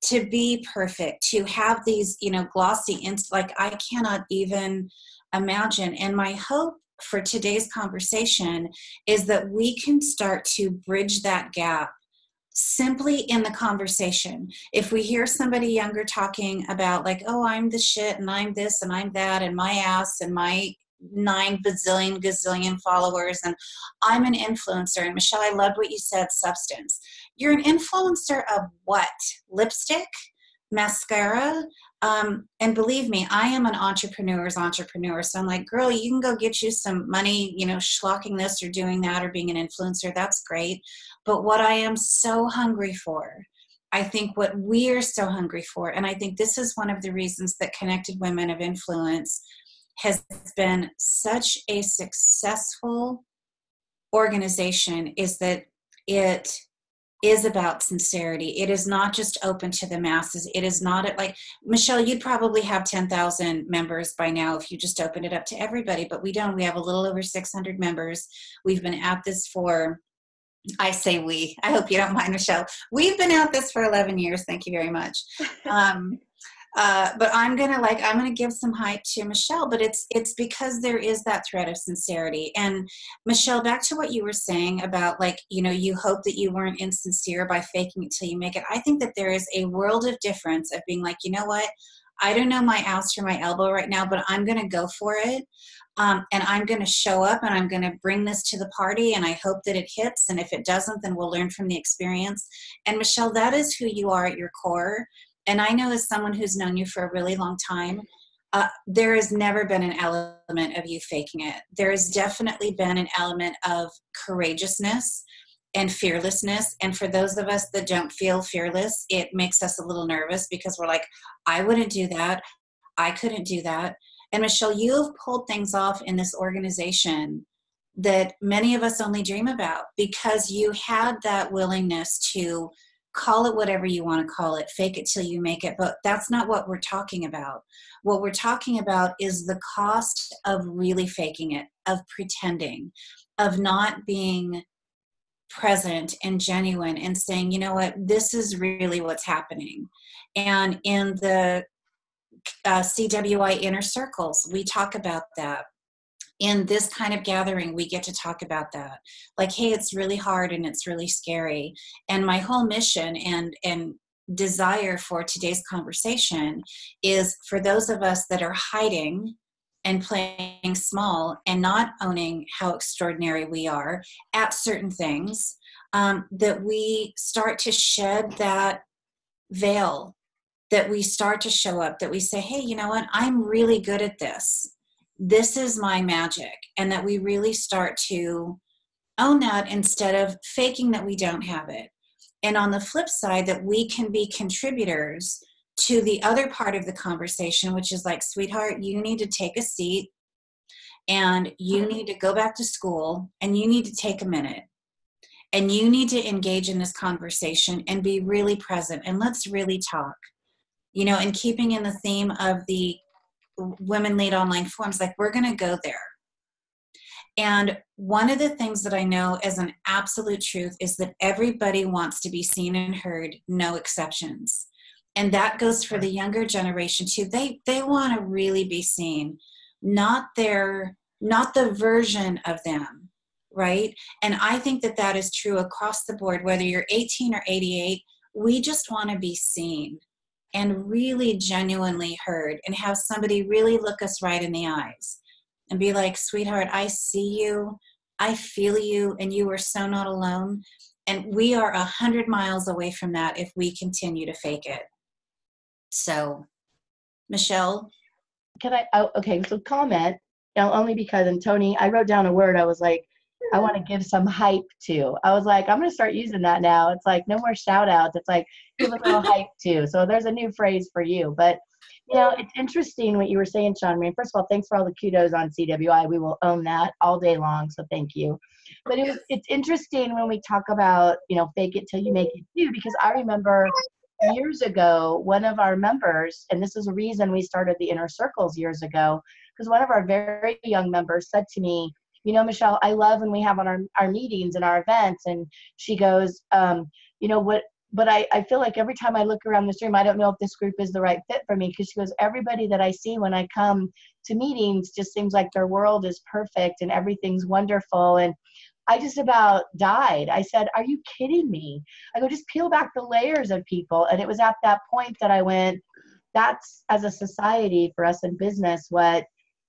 Speaker 2: to be perfect to have these you know glossy inst like i cannot even imagine and my hope for today's conversation is that we can start to bridge that gap simply in the conversation. If we hear somebody younger talking about, like, oh, I'm the shit and I'm this and I'm that and my ass and my nine bazillion gazillion followers and I'm an influencer. And Michelle, I loved what you said substance. You're an influencer of what? Lipstick? Mascara? Um, and believe me, I am an entrepreneur's entrepreneur. So I'm like, girl, you can go get you some money, you know, schlocking this or doing that or being an influencer. That's great. But what I am so hungry for, I think what we are so hungry for, and I think this is one of the reasons that Connected Women of Influence has been such a successful organization, is that it is about sincerity. It is not just open to the masses. It is not at like Michelle, you'd probably have 10,000 members by now if you just opened it up to everybody, but we don't. We have a little over 600 members. We've been at this for I say we. I hope you don't mind, Michelle. We've been at this for 11 years. Thank you very much. Um, uh, but I'm gonna like I'm gonna give some hype to Michelle, but it's it's because there is that thread of sincerity. And Michelle, back to what you were saying about like you know you hope that you weren't insincere by faking it till you make it. I think that there is a world of difference of being like you know what I don't know my ass from my elbow right now, but I'm gonna go for it. Um, and I'm going to show up and I'm going to bring this to the party and I hope that it hits. And if it doesn't, then we'll learn from the experience. And Michelle, that is who you are at your core and I know as someone who's known you for a really long time, uh, there has never been an element of you faking it. There has definitely been an element of courageousness and fearlessness. And for those of us that don't feel fearless, it makes us a little nervous because we're like, I wouldn't do that. I couldn't do that. And Michelle, you have pulled things off in this organization that many of us only dream about because you had that willingness to call it whatever you want to call it, fake it till you make it. But that's not what we're talking about. What we're talking about is the cost of really faking it, of pretending, of not being present and genuine and saying, you know what, this is really what's happening. And in the uh, CWI inner circles, we talk about that. In this kind of gathering, we get to talk about that. Like, hey, it's really hard and it's really scary. And my whole mission and and desire for today's conversation is for those of us that are hiding and playing small and not owning how extraordinary we are at certain things, um, that we start to shed that veil, that we start to show up, that we say, hey, you know what, I'm really good at this. This is my magic. And that we really start to own that instead of faking that we don't have it. And on the flip side, that we can be contributors to the other part of the conversation, which is like, sweetheart, you need to take a seat and you mm-hmm. need to go back to school and you need to take a minute and you need to engage in this conversation and be really present and let's really talk. You know, and keeping in the theme of the women lead online forums, like we're going to go there. And one of the things that I know as an absolute truth is that everybody wants to be seen and heard, no exceptions. And that goes for the younger generation too. They they want to really be seen not their not the version of them right? And i think that that is true across the board whether you're 18 or 88 we just want to be seen and really genuinely heard and have somebody really look us right in the eyes and be like sweetheart i see you. I feel you and you are so not alone. And we are a hundred miles away from that if we continue to fake it. So, Michelle?
Speaker 4: Can I, oh, okay, so comment, you know, only because, and Tony, I wrote down a word, I was like, I want to give some hype to. I was like, I'm going to start using that now. It's like no more shout outs. It's like give a little hype to. So there's a new phrase for you. But, you know, it's interesting what you were saying, Sean Marie. First of all, thanks for all the kudos on CWI. We will own that all day long. So thank you. But it was, it's interesting when we talk about, you know, fake it till you make it too, because I remember years ago, one of our members, and this is a reason we started the inner circles years ago, because one of our very young members said to me, you know, Michelle, I love when we have on our, our meetings and our events. And she goes, um, you know, what, but I, I feel like every time I look around this room, I don't know if this group is the right fit for me. Because she goes, everybody that I see when I come to meetings just seems like their world is perfect and everything's wonderful. And I just about died. I said, Are you kidding me? I go, just peel back the layers of people. And it was at that point that I went, That's as a society for us in business, what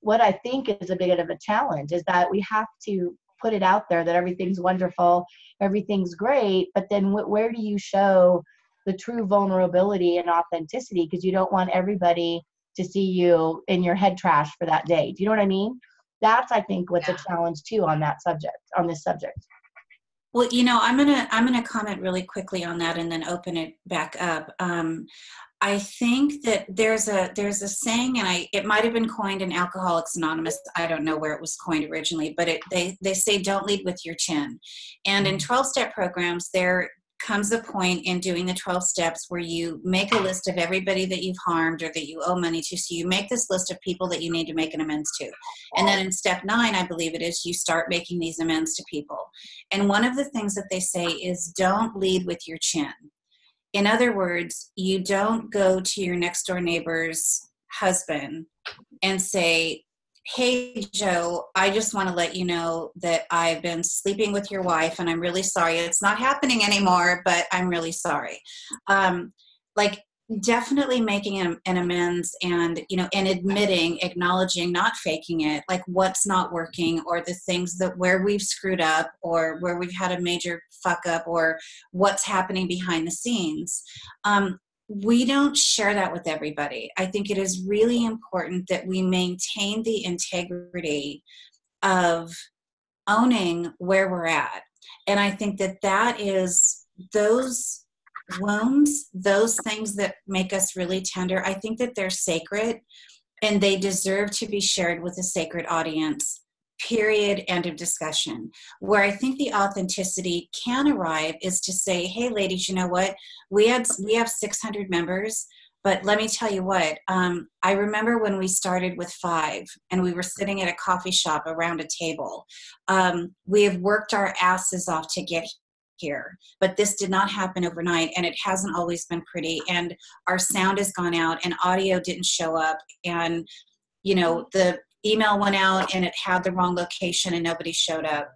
Speaker 4: what I think is a bit of a challenge is that we have to put it out there that everything's wonderful, everything's great, but then wh- where do you show the true vulnerability and authenticity? Because you don't want everybody to see you in your head trash for that day. Do you know what I mean? that's i think what's yeah. a challenge too on that subject on this subject
Speaker 2: well you know i'm gonna i'm gonna comment really quickly on that and then open it back up um, i think that there's a there's a saying and i it might have been coined in alcoholics anonymous i don't know where it was coined originally but it they they say don't lead with your chin and in 12 mm-hmm. step programs there comes a point in doing the 12 steps where you make a list of everybody that you've harmed or that you owe money to. So you make this list of people that you need to make an amends to. And then in step nine, I believe it is, you start making these amends to people. And one of the things that they say is don't lead with your chin. In other words, you don't go to your next door neighbor's husband and say, Hey, Joe, I just want to let you know that I've been sleeping with your wife and I'm really sorry. It's not happening anymore, but I'm really sorry. Um, like, definitely making an, an, amends and you know and admitting acknowledging not faking it like what's not working or the things that where we've screwed up or where we've had a major fuck up or what's happening behind the scenes um, we don't share that with everybody. I think it is really important that we maintain the integrity of owning where we're at. And I think that that is those wounds, those things that make us really tender, I think that they're sacred and they deserve to be shared with a sacred audience period end of discussion. Where i think the authenticity can arrive is to say hey ladies you know what? We had we have 600 members but let me tell you what um, i remember when we started with five and we were sitting at a coffee shop around a table. Um, we have worked our asses off to get here but this did not happen overnight and it hasn't always been pretty and our sound has gone out and audio didn't show up and you know the email went out and it had the wrong location and nobody showed up.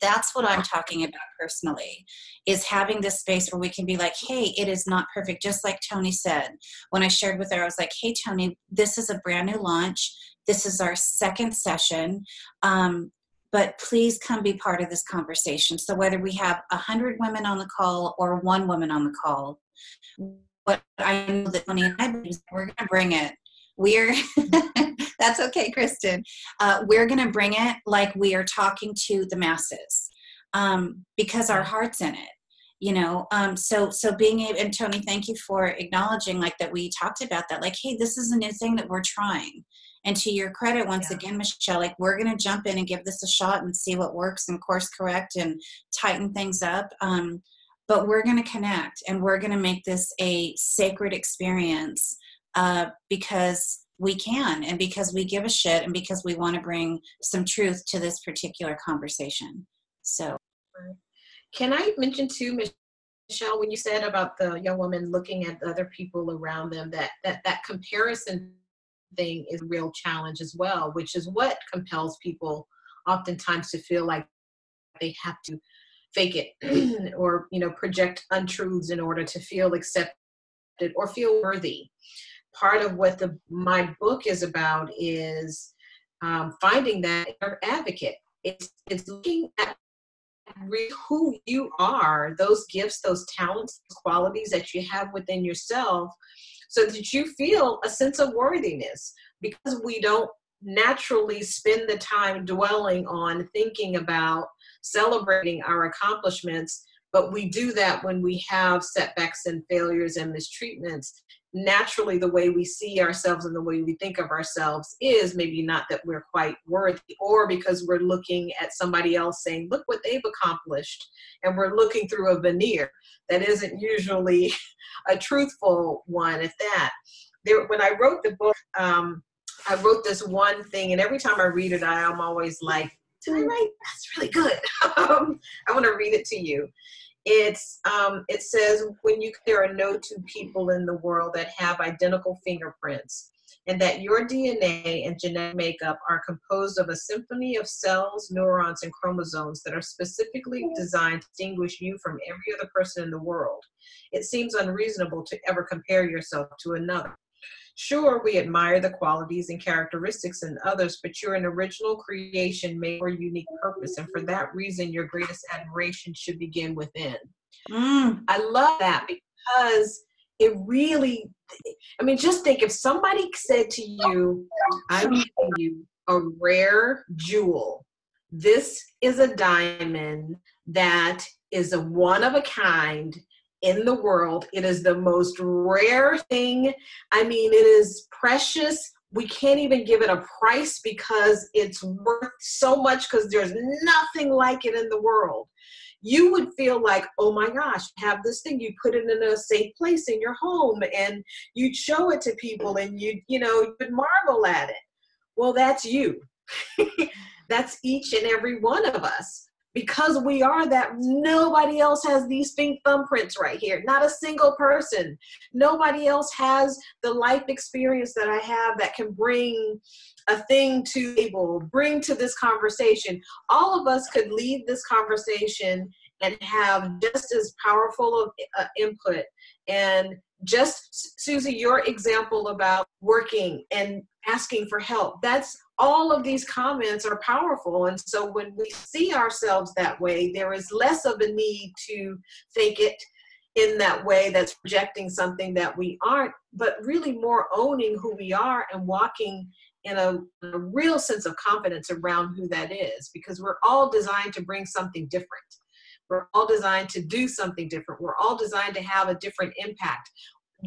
Speaker 2: That's what i'm talking about personally is having this space where we can be like hey it is not perfect. Just like tony said when i shared with her i was like hey tony this is a brand new launch. This is our second session. Um, but please come be part of this conversation. So whether we have 100 women on the call or one woman on the call what i know that tony and i we're going to bring it. We're that's okay kristen. Uh, we're going to bring it like we are talking to the masses um, because our heart's in it you know? Um, so so being able and tony thank you for acknowledging like that we talked about that like hey this is a new thing that we're trying. And to your credit once
Speaker 3: Yeah.
Speaker 2: again michelle like we're going to jump in and give this a shot and see what works and course correct and tighten things up um, but we're going to connect and we're going to make this a sacred experience uh, because we can and because we give a shit and because we want to bring some truth to this particular conversation so
Speaker 3: Can I mention too, Michelle, when you said about the young woman looking at the other people around them, that that that comparison thing is a real challenge as well, which is what compels people oftentimes to feel like they have to fake it or you know project untruths in order to feel accepted or feel worthy. Part of what the my book is about is um, finding that advocate. It's it's looking at who you are, those gifts, those talents, qualities that you have within yourself, so that you feel a sense of worthiness. Because we don't naturally spend the time dwelling on thinking about celebrating our accomplishments, but we do that when we have setbacks and failures and mistreatments. Naturally, the way we see ourselves and the way we think of ourselves is maybe not that we're quite worthy, or because we're looking at somebody else saying, Look what they've accomplished, and we're looking through a veneer that isn't usually a truthful one at that. There, when I wrote the book, um, I wrote this one thing, and every time I read it, I am always like, "Did I write? That's really good." um, I want to read it to you. It's um, it says when you there are no two people in the world that have identical fingerprints, and that your DNA and genetic makeup are composed of a symphony of cells, neurons, and chromosomes that are specifically designed to distinguish you from every other person in the world. It seems unreasonable to ever compare yourself to another. Sure, we admire the qualities and characteristics in others, but you're an original creation made for a unique purpose, and for that reason, your greatest admiration should begin within.
Speaker 2: mm,
Speaker 3: I love that because it really, I mean, just think if somebody said to you, I'm giving you a rare jewel, this is a diamond that is a one of a kind in the world. It is the most rare thing. I mean, it is precious. We can't even give it a price because it's worth so much because there's nothing like it in the world you would feel like, oh my gosh, have this thing. You put it in a safe place in your home and you'd show it to people and you'd, you know, you would marvel at it. Well, that's you. that's each and every one of us. Because we are that, nobody else has these thumbprints right here. Not a single person. Nobody else has the life experience that I have that can bring a thing to the table, bring to this conversation. All of us could leave this conversation and have just as powerful of uh, input. And just, Susie, your example about working and asking for help, that's all of these comments are powerful. And so when we see ourselves that way, there is less of a need to think it in that way that's projecting something that we aren't, but really more owning who we are and walking in a, a, real sense of confidence around who that is because we're all designed to bring something different. We're all designed to do something different. We're all designed to have a different impact.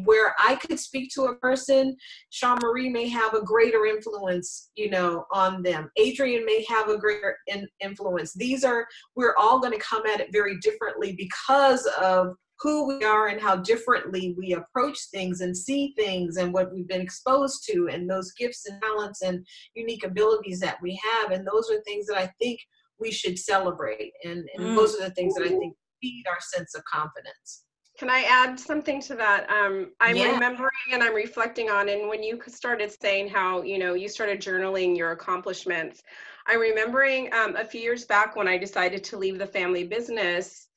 Speaker 3: Where I could speak to a person, Sean Marie may have a greater influence, you know, on them. Adrian may have a greater in, influence. These are, we're all going to come at it very differently because of who we are and how differently we approach things and see things and what we've been exposed to and those gifts and talents and unique abilities that we have. And those are things that I think we should celebrate. And, and mm. those are the things that I think feed our sense of confidence.
Speaker 5: Can I add something to that? Um, I'm yeah. remembering and I'm reflecting on, and when you started saying how, you know, you started journaling your accomplishments, I'm remembering um, a few years back when I decided to leave the family business,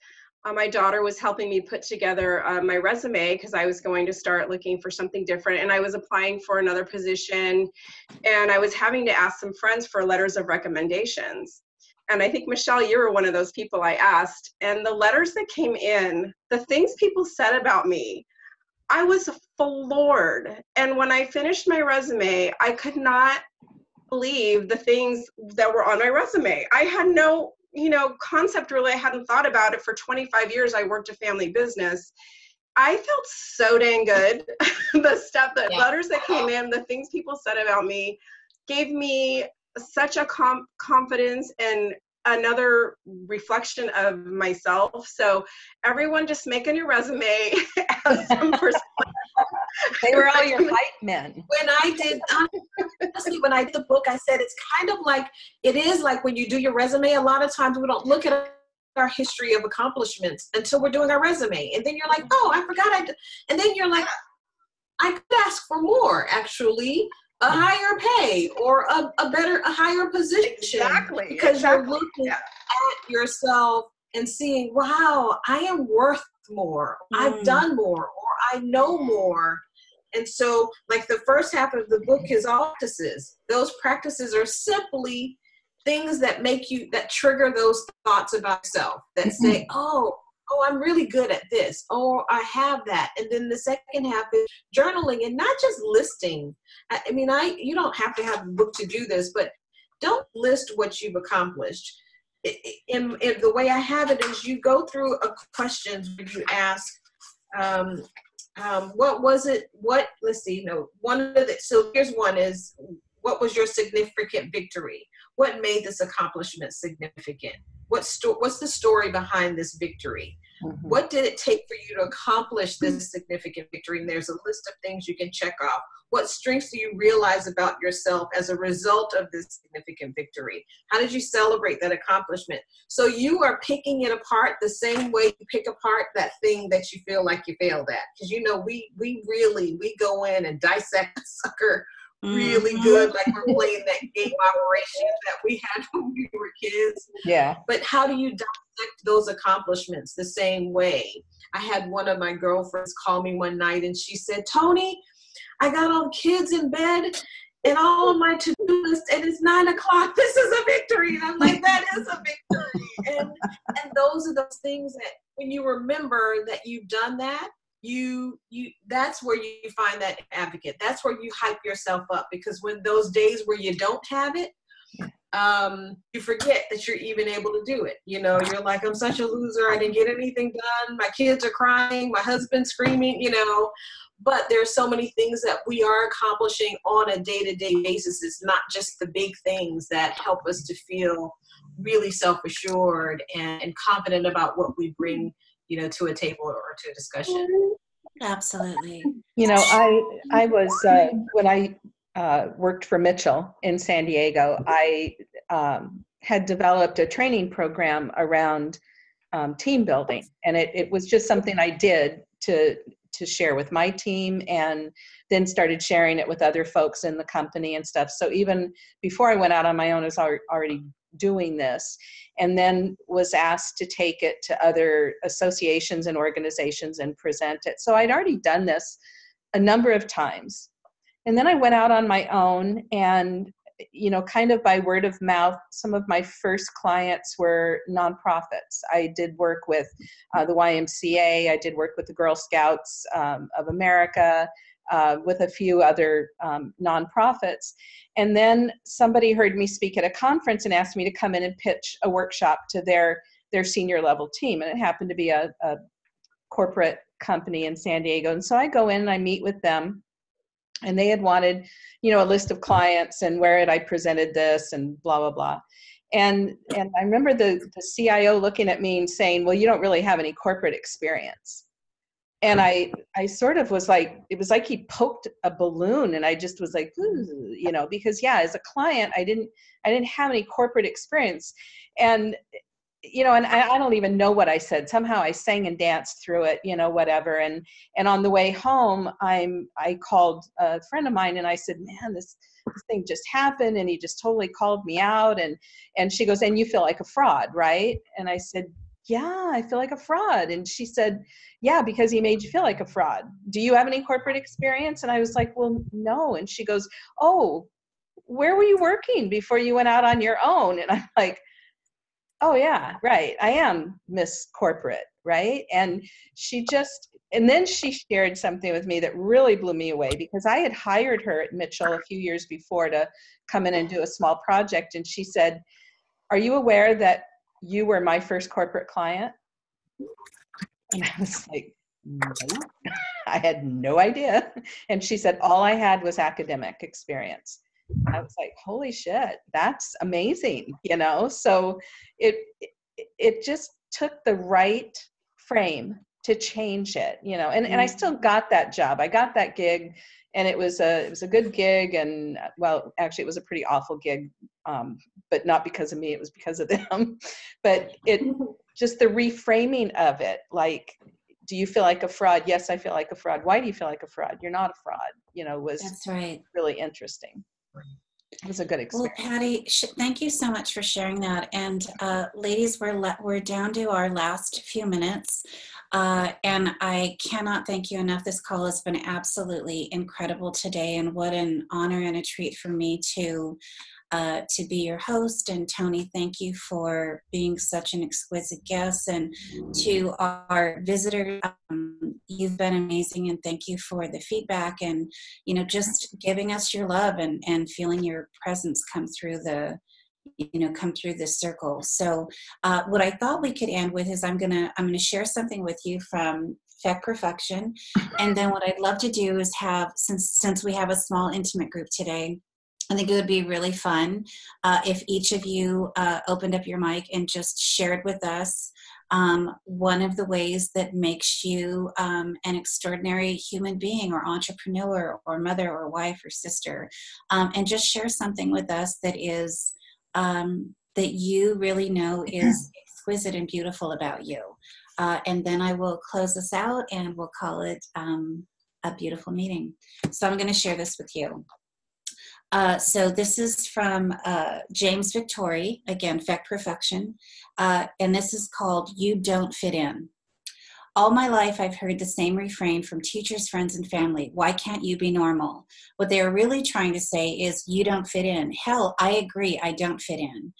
Speaker 5: uh, my daughter was helping me put together uh, my resume because I was going to start looking for something different. And I was applying for another position, and I was having to ask some friends for letters of recommendations and I think Michelle, you were one of those people I asked. And the letters that came in, the things people said about me, I was floored. And when I finished my resume, I could not believe the things that were on my resume. I had no, you know, concept really. I hadn't thought about it for 25 years. I worked a family business. I felt so dang good. the stuff, the yeah. letters that came in, the things people said about me gave me such a com- confidence and another reflection of myself. So everyone just make a new resume
Speaker 1: They were all your hype men.
Speaker 3: When I did, um, honestly, when I did the book, I said it's kind of like, it is like when you do your resume, a lot of times we don't look at our history of accomplishments until we're doing our resume. And then you're like, oh, I forgot I did. And then you're like, I could ask for more actually a higher pay or a, a better, a higher position.
Speaker 5: Exactly.
Speaker 3: Because
Speaker 5: exactly.
Speaker 3: you're looking yeah. at yourself and seeing, wow, I am worth more. Mm. I've done more or I know more. And so, like the first half of the book is all practices. Those practices are simply things that make you, that trigger those thoughts about self that say, oh, oh, I'm really good at this. Oh, I have that. And then the second half is journaling and not just listing. I, I mean, I you don't have to have a book to do this, but don't list what you've accomplished. In, in the way I have it is you go through a questions where you ask, um, um, what was it? What, let's see, no, one of the, so here's one is, what was your significant victory? What made this accomplishment significant? What sto- what's the story behind this victory? Mm-hmm. What did it take for you to accomplish this significant victory? And there's a list of things you can check off. What strengths do you realize about yourself as a result of this significant victory? How did you celebrate that accomplishment? So you are picking it apart the same way you pick apart that thing that you feel like you failed at. Because you know, we we really we go in and dissect the sucker really mm-hmm. good, like we're playing that game operation that we had when we were kids.
Speaker 1: Yeah.
Speaker 3: But how do you dissect those accomplishments the same way? I had one of my girlfriends call me one night and she said, Tony, I got all kids in bed and all of my to-do list and it's nine o'clock. This is a victory. And I'm like, that is a victory. and and those are those things that when you remember that you've done that, you you that's where you find that advocate. That's where you hype yourself up because when those days where you don't have it um you forget that you're even able to do it. You know you're like i'm such a loser. I didn't get anything done. My kids are crying. My husband's screaming you know? But there's so many things that we are accomplishing on a day-to-day basis. It's not just the big things that help us to feel really self-assured and, and confident about what we bring you know, to a table or to a discussion.
Speaker 2: Absolutely.
Speaker 1: You know, I I was uh, when I uh, worked for Mitchell in San Diego. I um, had developed a training program around um, team building, and it, it was just something I did to to share with my team, and then started sharing it with other folks in the company and stuff. So even before I went out on my own, I was already doing this and then was asked to take it to other associations and organizations and present it. So I'd already done this a number of times. And then I went out on my own and you know, kind of by word of mouth, some of my first clients were nonprofits. I did work with uh, the YMCA, I did work with the Girl Scouts um, of America, uh, with a few other um, nonprofits. And then somebody heard me speak at a conference and asked me to come in and pitch a workshop to their their senior level team. And it happened to be a, a corporate company in San Diego. And so I go in and I meet with them and they had wanted, you know, a list of clients and where had I presented this and blah, blah, blah. And, and I remember the, the CIO looking at me and saying, well, you don't really have any corporate experience. And I, I sort of was like, it was like he poked a balloon and I just was like, you know, because yeah, as a client, I didn't, I didn't have any corporate experience. And you know and I, I, don't even know what i said. Somehow i sang and danced through it you know whatever. And and on the way home i'm i called a friend of mine and i said man this this thing just happened and he just totally called me out. And and she goes and you feel like a fraud right? And i said yeah i feel like a fraud. And she said yeah because he made you feel like a fraud. Do you have any corporate experience? And i was like well no. And she goes oh where were you working before you went out on your own? And i'm like oh yeah right. I am miss corporate right? And she just and then she shared something with me that really blew me away because i had hired her at mitchell a few years before to come in and do a small project. And she said are you aware that you were my first corporate client? And i was like no i had no idea. And she said all i had was academic experience. I was like, holy shit, that's amazing, you know? So it, it just took the right frame to change it, you know, and, and I mm-hmm. still got that job. I got that gig and it was a, it was a good gig. And well, actually it was a pretty awful gig, um, but not because of me, it was because of them. but it just the reframing of it, like, do you feel like a fraud? Yes, I feel like a fraud. Why do you feel like a fraud? You're not a fraud, you know, was
Speaker 2: That's right.
Speaker 1: really interesting. It was a good experience.
Speaker 2: Well, Patty, thank you so much for sharing that. And uh, ladies, we're we're down to our last few minutes, uh, and I cannot thank you enough. This call has been absolutely incredible today, and what an honor and a treat for me to uh, to be your host. And Tony, thank you for being such an exquisite guest. And to our visitors, um, you've been amazing. And thank you for the feedback and, you know, just giving us your love and, and feeling your presence come through the, you know come through this circle so uh, what i thought we could end with is i'm gonna i'm gonna share something with you from Feck Perfection. And then what I'd love to do is have, since since we have a small intimate group today, I think it would be really fun uh, if each of you uh, opened up your mic and just shared with us um, one of the ways that makes you um, an extraordinary human being or entrepreneur or mother or wife or sister. Um, and just share something with us that is um, that you really know is exquisite and beautiful about you. Uh, and then I will close this out and we'll call it um, a beautiful meeting. So I'm going to share this with you. Uh, so this is from uh, James Victore, again, Feck Perfection, uh, and this is called You Don't Fit In. All my life, I've heard the same refrain from teachers, friends, and family. Why can't you be normal? What they are really trying to say is, you don't fit in. Hell, I agree, I don't fit in.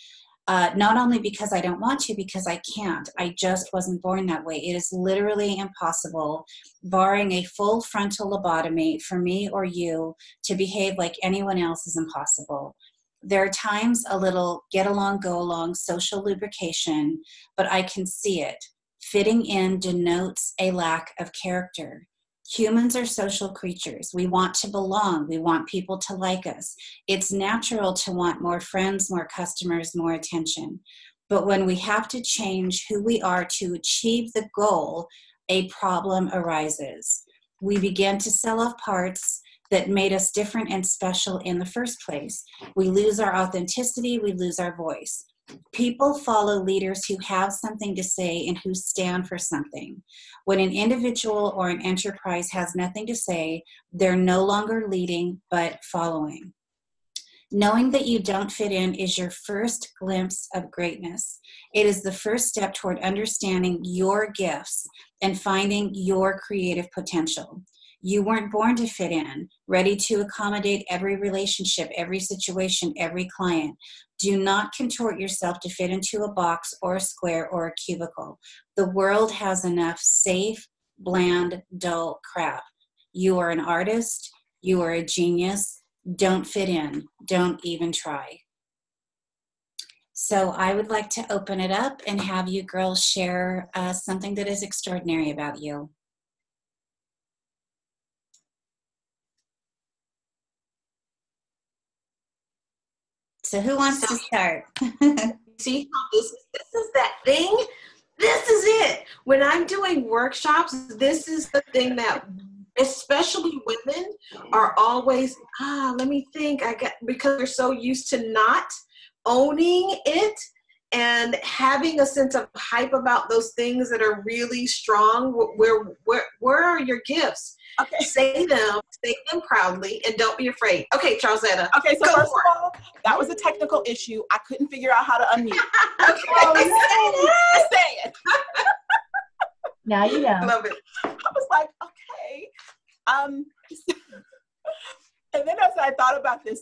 Speaker 2: Uh, not only because I don't want to, because I can't. I just wasn't born that way. It is literally impossible, barring a full frontal lobotomy, for me or you to behave like anyone else is impossible. There are times a little get along, go along, social lubrication, but I can see it. Fitting in denotes a lack of character. Humans are social creatures. We want to belong. We want people to like us. It's natural to want more friends, more customers, more attention. But when we have to change who we are to achieve the goal, a problem arises. We begin to sell off parts that made us different and special in the first place. We lose our authenticity, we lose our voice. People follow leaders who have something to say and who stand for something. When an individual or an enterprise has nothing to say, they're no longer leading but following. Knowing that you don't fit in is your first glimpse of greatness. It is the first step toward understanding your gifts and finding your creative potential. You weren't born to fit in, ready to accommodate every relationship, every situation, every client. Do not contort yourself to fit into a box or a square or a cubicle. The world has enough safe, bland, dull crap. You are an artist, you are a genius. Don't fit in, don't even try. So I would like to open it up and have you girls share uh, something that is extraordinary about you. So who wants to start?
Speaker 3: See how this this is that thing? This is it. When I'm doing workshops, this is the thing that especially women are always ah let me think i get because they're so used to not owning it and having a sense of hype about those things that are really strong where where where are your gifts
Speaker 6: Okay.
Speaker 3: say them say them proudly and don't be afraid okay charlesetta
Speaker 6: Okay, so first of all, that was a technical issue. I couldn't figure out how to unmute.
Speaker 3: okay
Speaker 6: I say it.
Speaker 4: Now you know.
Speaker 3: love it
Speaker 6: I was like, okay. Um, and then as I thought about this,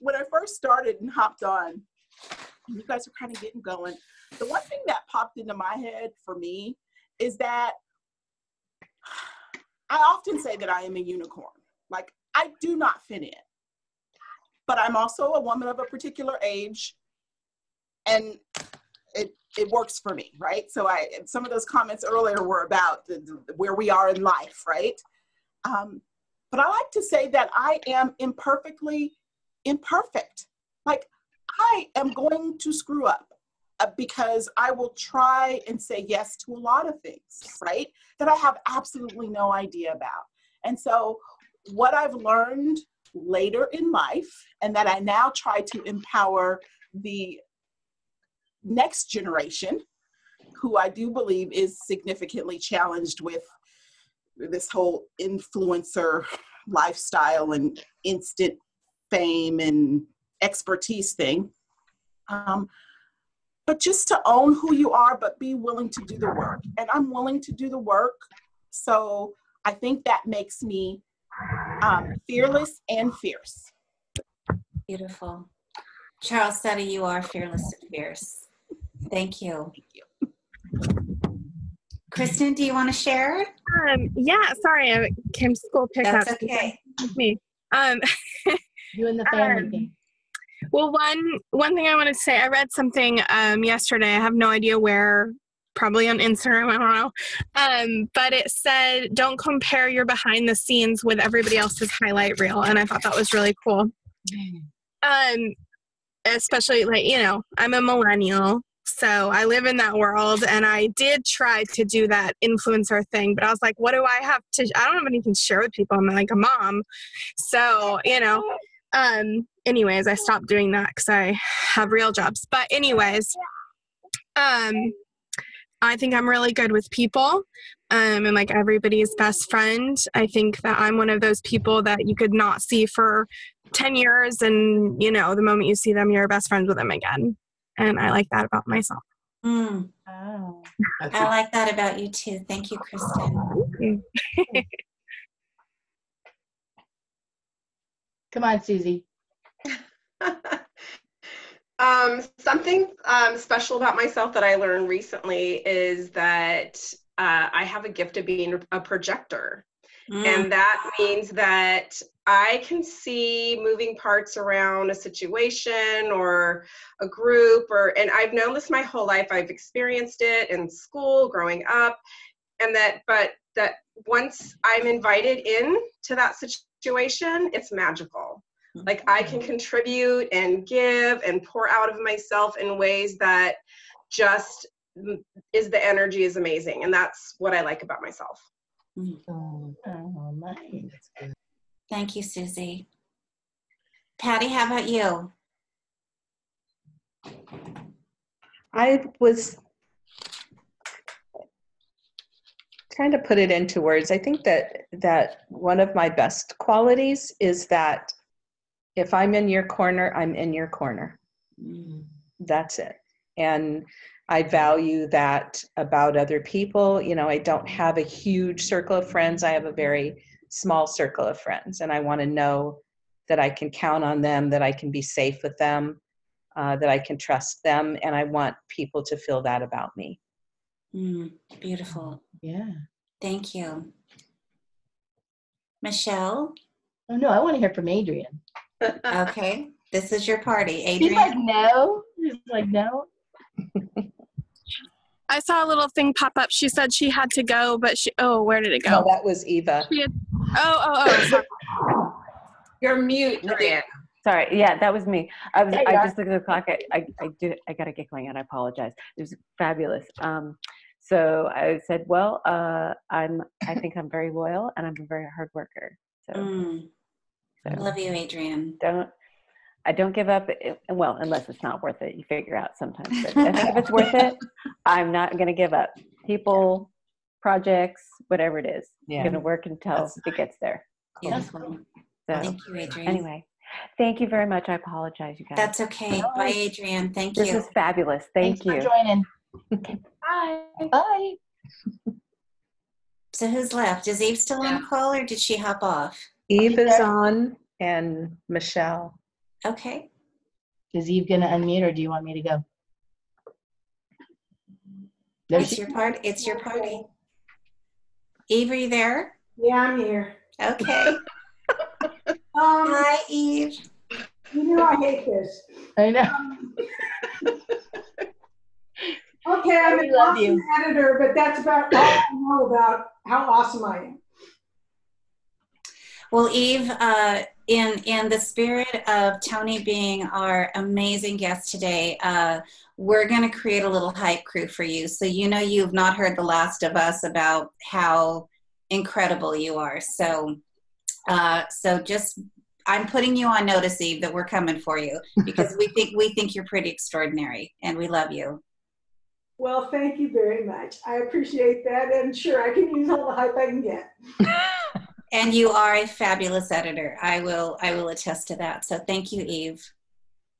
Speaker 6: when I first started and hopped on, you guys are kind of getting going. The one thing that popped into my head for me is that I often say that I am a unicorn. Like, I do not fit in. But I'm also a woman of a particular age, and it it works for me, right? So I some of those comments earlier were about the, the, where we are in life, right? Um, but I like to say that I am imperfectly imperfect. Like I am going to screw up because I will try and say yes to a lot of things, right? That I have absolutely no idea about. And so, what I've learned later in life, and that I now try to empower the next generation, who I do believe is significantly challenged with this whole influencer lifestyle and instant fame and expertise thing. Um, but just to own who you are, but be willing to do the work. And I'm willing to do the work. So I think that makes me um, fearless and fierce.
Speaker 2: Beautiful. Charles Setta, you are fearless and fierce. Thank you. Kristen, do you want to share?
Speaker 7: Um, yeah, sorry, I came to school pick
Speaker 2: That's
Speaker 7: up.
Speaker 2: okay.
Speaker 7: Me. Um,
Speaker 4: You and the family
Speaker 7: Um,
Speaker 4: thing.
Speaker 7: Well, one one thing I wanted to say, I read something um, yesterday. I have no idea where, probably on Instagram. I don't know. Um, but it said, "Don't compare your behind the scenes with everybody else's highlight reel," and I thought that was really cool. Um, especially like you know, I'm a millennial. So I live in that world and I did try to do that influencer thing, but I was like, what do I have to I don't have anything to share with people. I'm like a mom. So, you know, um anyways, I stopped doing that cuz I have real jobs. But anyways, um I think I'm really good with people. Um and like everybody's best friend. I think that I'm one of those people that you could not see for 10 years and, you know, the moment you see them you're best friends with them again. And I like that about myself.
Speaker 2: Mm,
Speaker 4: Oh.
Speaker 2: I like that about you too. Thank you, Kristen.
Speaker 4: Come on, Susie.
Speaker 5: um, something um, special about myself that I learned recently is that uh, I have a gift of being a projector.
Speaker 2: Mm,
Speaker 5: And that means that I can see moving parts around a situation or a group or and I've known this my whole life. I've experienced it in school, growing up, and that but that once I'm invited in to that situation, it's magical. Like I can contribute and give and pour out of myself in ways that just mm, is the energy is amazing and that's what I like about myself. Mm-hmm.
Speaker 4: Oh, mm-hmm. oh nice.
Speaker 2: Thank you, Susie. Patty, how about you?
Speaker 1: I was trying to put it into words. I think that that one of my best qualities is that if I'm in your corner, I'm in your corner.
Speaker 2: Mm,
Speaker 1: That's it. And I value that about other people. You know, I don't have a huge circle of friends. I have a very small circle of friends, and I want to know that I can count on them, that I can be safe with them, uh, that I can trust them, and I want people to feel that about me.
Speaker 2: Mm, beautiful.
Speaker 4: Yeah.
Speaker 2: Thank you. Michelle?
Speaker 4: Oh no, I want to hear from Adrian.
Speaker 2: Okay, this is your party. Adrian.
Speaker 4: She's like, no. She's like, no.
Speaker 7: I saw a little thing pop up. She said she had to go, but she oh, where did it go?
Speaker 1: Oh, that was Eva.
Speaker 7: Had, oh, oh, oh. sorry.
Speaker 3: You're mute, Diane.
Speaker 8: Sorry, yeah, that was me. I was,
Speaker 4: There you
Speaker 8: I just looked at the clock. I, I, I did, I gotta get going and I apologize. It was fabulous. Um, so I said, well, uh, I'm, I think I'm very loyal and I'm a very hard worker. So,
Speaker 2: Mm,
Speaker 8: so
Speaker 2: love you, Adrian.
Speaker 8: don't, I don't give up. i- Well, unless it's not worth it. You figure out sometimes. But I think if it's worth it, I'm not gonna give up. People, projects, whatever it is, I'm gonna work until
Speaker 1: That's-
Speaker 8: it gets there.
Speaker 2: Beautiful.
Speaker 8: So
Speaker 2: Thank you, Adrian.
Speaker 8: anyway, thank you very much. I apologize, you guys.
Speaker 2: That's okay.
Speaker 4: No
Speaker 2: Bye. Adrian. Thank
Speaker 8: This
Speaker 2: you.
Speaker 8: This is fabulous. Thank
Speaker 4: Thanks
Speaker 8: you.
Speaker 4: for joining.
Speaker 8: Bye.
Speaker 4: Bye.
Speaker 2: So who's left? Is Eve still on the call or did she hop off?
Speaker 1: Eve is on and Michelle.
Speaker 2: Okay.
Speaker 4: Is Eve gonna unmute or do you want me to go? There
Speaker 2: It's
Speaker 4: she-
Speaker 2: your part. It's your party. Eve, are you there?
Speaker 9: Yeah, I'm here.
Speaker 2: Okay.
Speaker 9: Um,
Speaker 2: Hi, Eve.
Speaker 9: you know I hate this.
Speaker 4: I know.
Speaker 9: Okay, I'm
Speaker 4: We
Speaker 9: an
Speaker 4: love
Speaker 9: awesome
Speaker 4: you.
Speaker 9: editor, but that's about all I know about how awesome I am.
Speaker 2: Well, Eve, uh, in in the spirit of Tony being our amazing guest today, uh, we're going to create a little hype crew for you. So you know you've not heard the last of us about how incredible you are. So, uh, so just I'm putting you on notice, Eve, that we're coming for you because we think we think you're pretty extraordinary and we love you.
Speaker 9: Well, thank you very much. I appreciate that, and sure, I can use all the hype I can get.
Speaker 2: And you are a fabulous editor. I will I will attest to that. So thank you, Eve.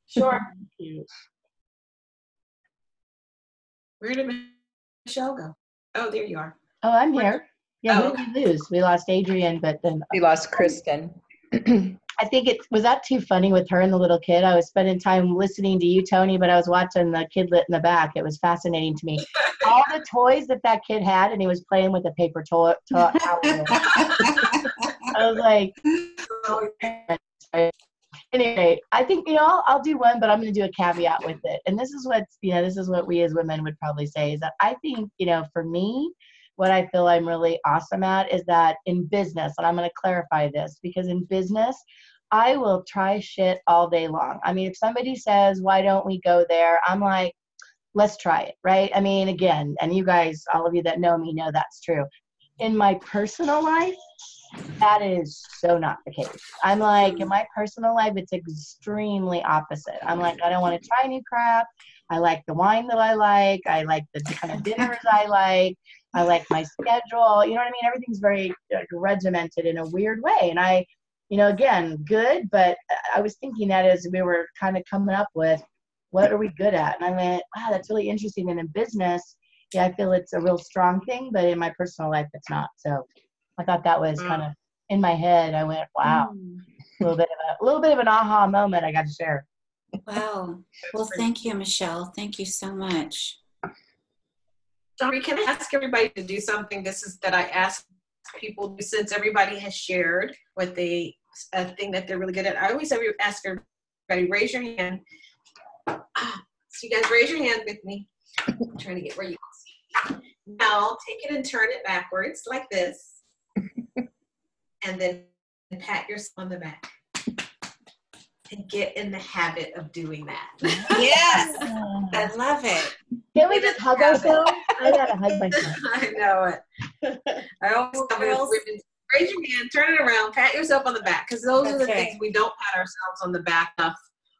Speaker 9: Sure.
Speaker 3: Where did Michelle go? Oh, there you are.
Speaker 4: Oh, I'm here. Yeah,
Speaker 3: Oh,
Speaker 4: who did we lose? We lost Adrian, but then
Speaker 1: We lost Kristen.
Speaker 4: I think it was that too funny with her and the little kid. I was spending time listening to you, Tony, but I was watching the kidlet in the back. It was fascinating to me. All the toys that that kid had, and he was playing with a paper toy. towel. I was like, anyway, I think you know I'll, I'll do one, but I'm going to do a caveat with it. And this is what you know, this is what we as women would probably say is that I think you know, for me, what I feel I'm really awesome at is that in business, and I'm going to clarify this because in business, I will try shit all day long. I mean, if somebody says, "Why don't we go there?" I'm like, "Let's try it," right? I mean, again, and you guys, all of you that know me, know that's true. In my personal life, that is so not the case. I'm like, in my personal life, it's extremely opposite. I'm like, I don't want to try new crap. I like the wine that I like. I like the kind of dinners I like. I like my schedule. You know what I mean? Everything's very like, regimented in a weird way. And I, you know, again, good, but I was thinking that as we were kind of coming up with what are we good at? And I went, wow, that's really interesting. And in business, yeah, I feel it's a real strong thing, but in my personal life, it's not. So I thought that was mm. kind of in my head. I went, wow, mm. a little bit of a, a little bit of an aha moment. I got to share.
Speaker 2: Wow. Well, thank you, Michelle. Thank you so much.
Speaker 3: Sorry, can I ask everybody to do something? This is that I ask people since everybody has shared what they a thing that they're really good at. I always every, ask everybody raise your hand. Ah, So you guys raise your hand with me. I'm trying to get where you can see. Now take it and turn it backwards like this, and then pat yourself on the back. And get in the habit of doing that.
Speaker 2: Yes, I love it.
Speaker 4: Can we just hug ourselves? I gotta hug myself.
Speaker 3: I know it. I always tell my
Speaker 2: Girls.
Speaker 3: women, raise your hand, turn it around, pat yourself on the back, because those are the
Speaker 2: That's right.
Speaker 3: things we don't pat ourselves on the back enough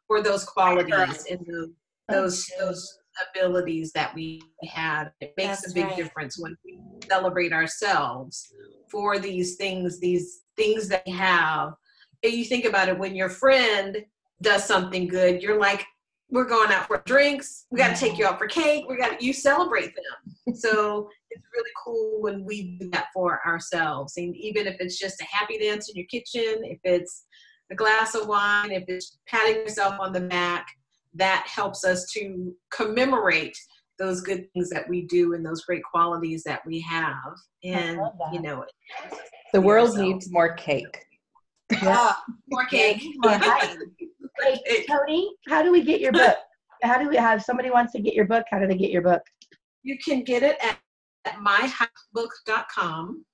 Speaker 3: for those qualities and the, those those abilities that we had. It makes
Speaker 2: That's
Speaker 3: a big
Speaker 2: right.
Speaker 3: difference when we celebrate ourselves for these things, these things that we have. And you think about it when your friend does something good, you're like, we're going out for drinks. We got to take you out for cake. We got to you celebrate them. So it's really cool when we do that for ourselves. And even if it's just a happy dance in your kitchen, if it's a glass of wine, if it's patting yourself on the back, that helps us to commemorate those good things that we do and those great qualities that we have. And you know,
Speaker 1: The world
Speaker 3: yourself.
Speaker 1: needs more cake.
Speaker 2: Ah,
Speaker 3: more cake.
Speaker 4: More hype. Hey, Tony, how do we get your book? How do we have somebody wants to get your book? How do they get your book?
Speaker 3: You can get it at, at myhypebook.com.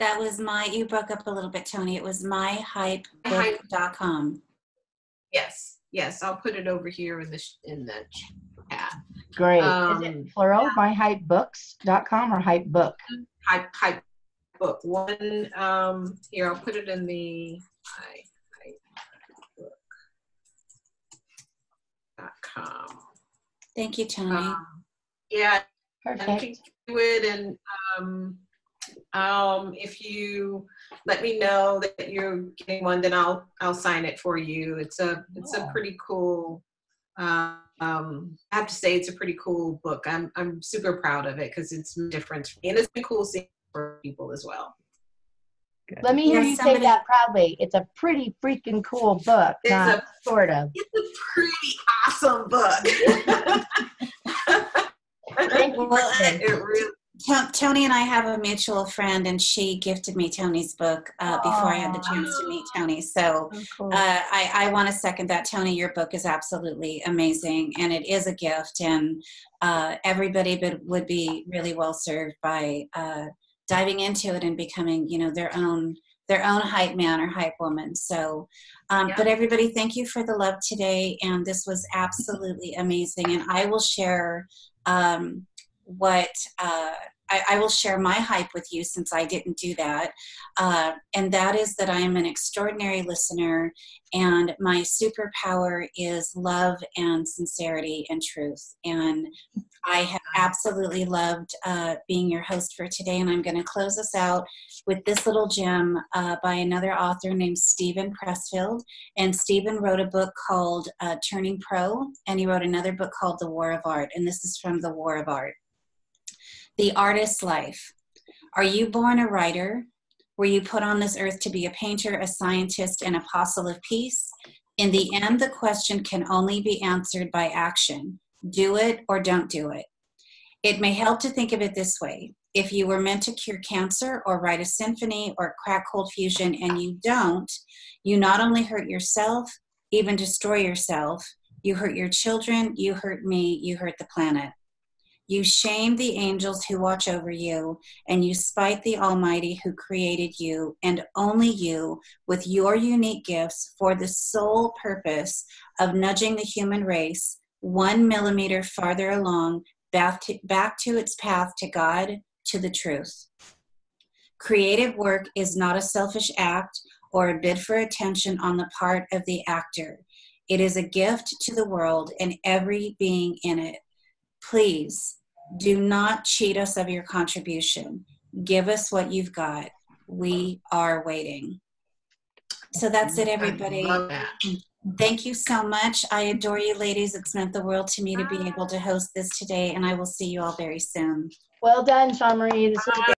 Speaker 2: that was my, you broke up a little bit, Tony. It was myhypebook.com.
Speaker 3: Yes, yes, I'll put it over here in the, sh- in the chat.
Speaker 4: Great. Is
Speaker 3: Um,
Speaker 4: it plural, myhypebooks.com or hype book?
Speaker 3: Hype, hype book. One, um, here, I'll put it in the, hype, hype book. Com.
Speaker 2: Thank you, Tony.
Speaker 3: Um, Yeah,
Speaker 4: Perfect.
Speaker 3: do it and, um, um, if you let me know that you're getting one, then I'll, I'll sign it for you. It's a, it's a pretty cool, um, I have to say it's a pretty cool book. I'm, I'm super proud of it because it's different for me and it's been cool seeing for people as well.
Speaker 8: Good.
Speaker 4: Let me hear
Speaker 2: Yeah,
Speaker 4: you
Speaker 2: somebody-
Speaker 4: say that proudly. It's a pretty freaking cool book,
Speaker 3: It's
Speaker 4: not
Speaker 3: a-
Speaker 4: sort of.
Speaker 3: It's a pretty awesome book.
Speaker 2: Well,
Speaker 4: Kristen.
Speaker 3: It really,
Speaker 2: Tony and I have a mutual friend, and she gifted me Tony's book uh, before I had the chance to meet Tony. So
Speaker 4: Oh, cool.
Speaker 2: uh, I, I want to second that. Tony, your book is absolutely amazing, and it is a gift, and uh, everybody would, would be really well served by uh, diving into it and becoming, you know, their own their own hype man or hype woman. So, um,
Speaker 3: Yeah.
Speaker 2: but everybody, thank you for the love today, and this was absolutely amazing. And I will share um, what uh, I, I will share my hype with you since I didn't do that. Uh, and that is that I am an extraordinary listener, and my superpower is love and sincerity and truth. And I have absolutely loved uh, being your host for today. And I'm going to close us out with this little gem uh, by another author named Steven Pressfield. And Steven wrote a book called uh, Turning Pro, and he wrote another book called The War of Art. And this is from The War of Art. The Artist's Life. Are you born a writer? Were you put on this earth to be a painter, a scientist, an apostle of peace? In the end, the question can only be answered by action do it or don't do it. It may help to think of it this way if you were meant to cure cancer or write a symphony or crack cold fusion and you don't, you not only hurt yourself, even destroy yourself, you hurt your children, you hurt me, you hurt the planet. You shame the angels who watch over you, and you spite the Almighty who created you, and only you, with your unique gifts for the sole purpose of nudging the human race one millimeter farther along back to, back to its path to God, to the truth. Creative work is not a selfish act or a bid for attention on the part of the actor. It is a gift to the world and every being in it. Please do not cheat us of your contribution. Give us what you've got. We are waiting. So that's it, everybody.
Speaker 3: I love that.
Speaker 2: Thank you so much. I adore you, ladies. It's meant the world to me to be able to host this today, and I will see you all very soon.
Speaker 4: Well done, Sean Marie. This was a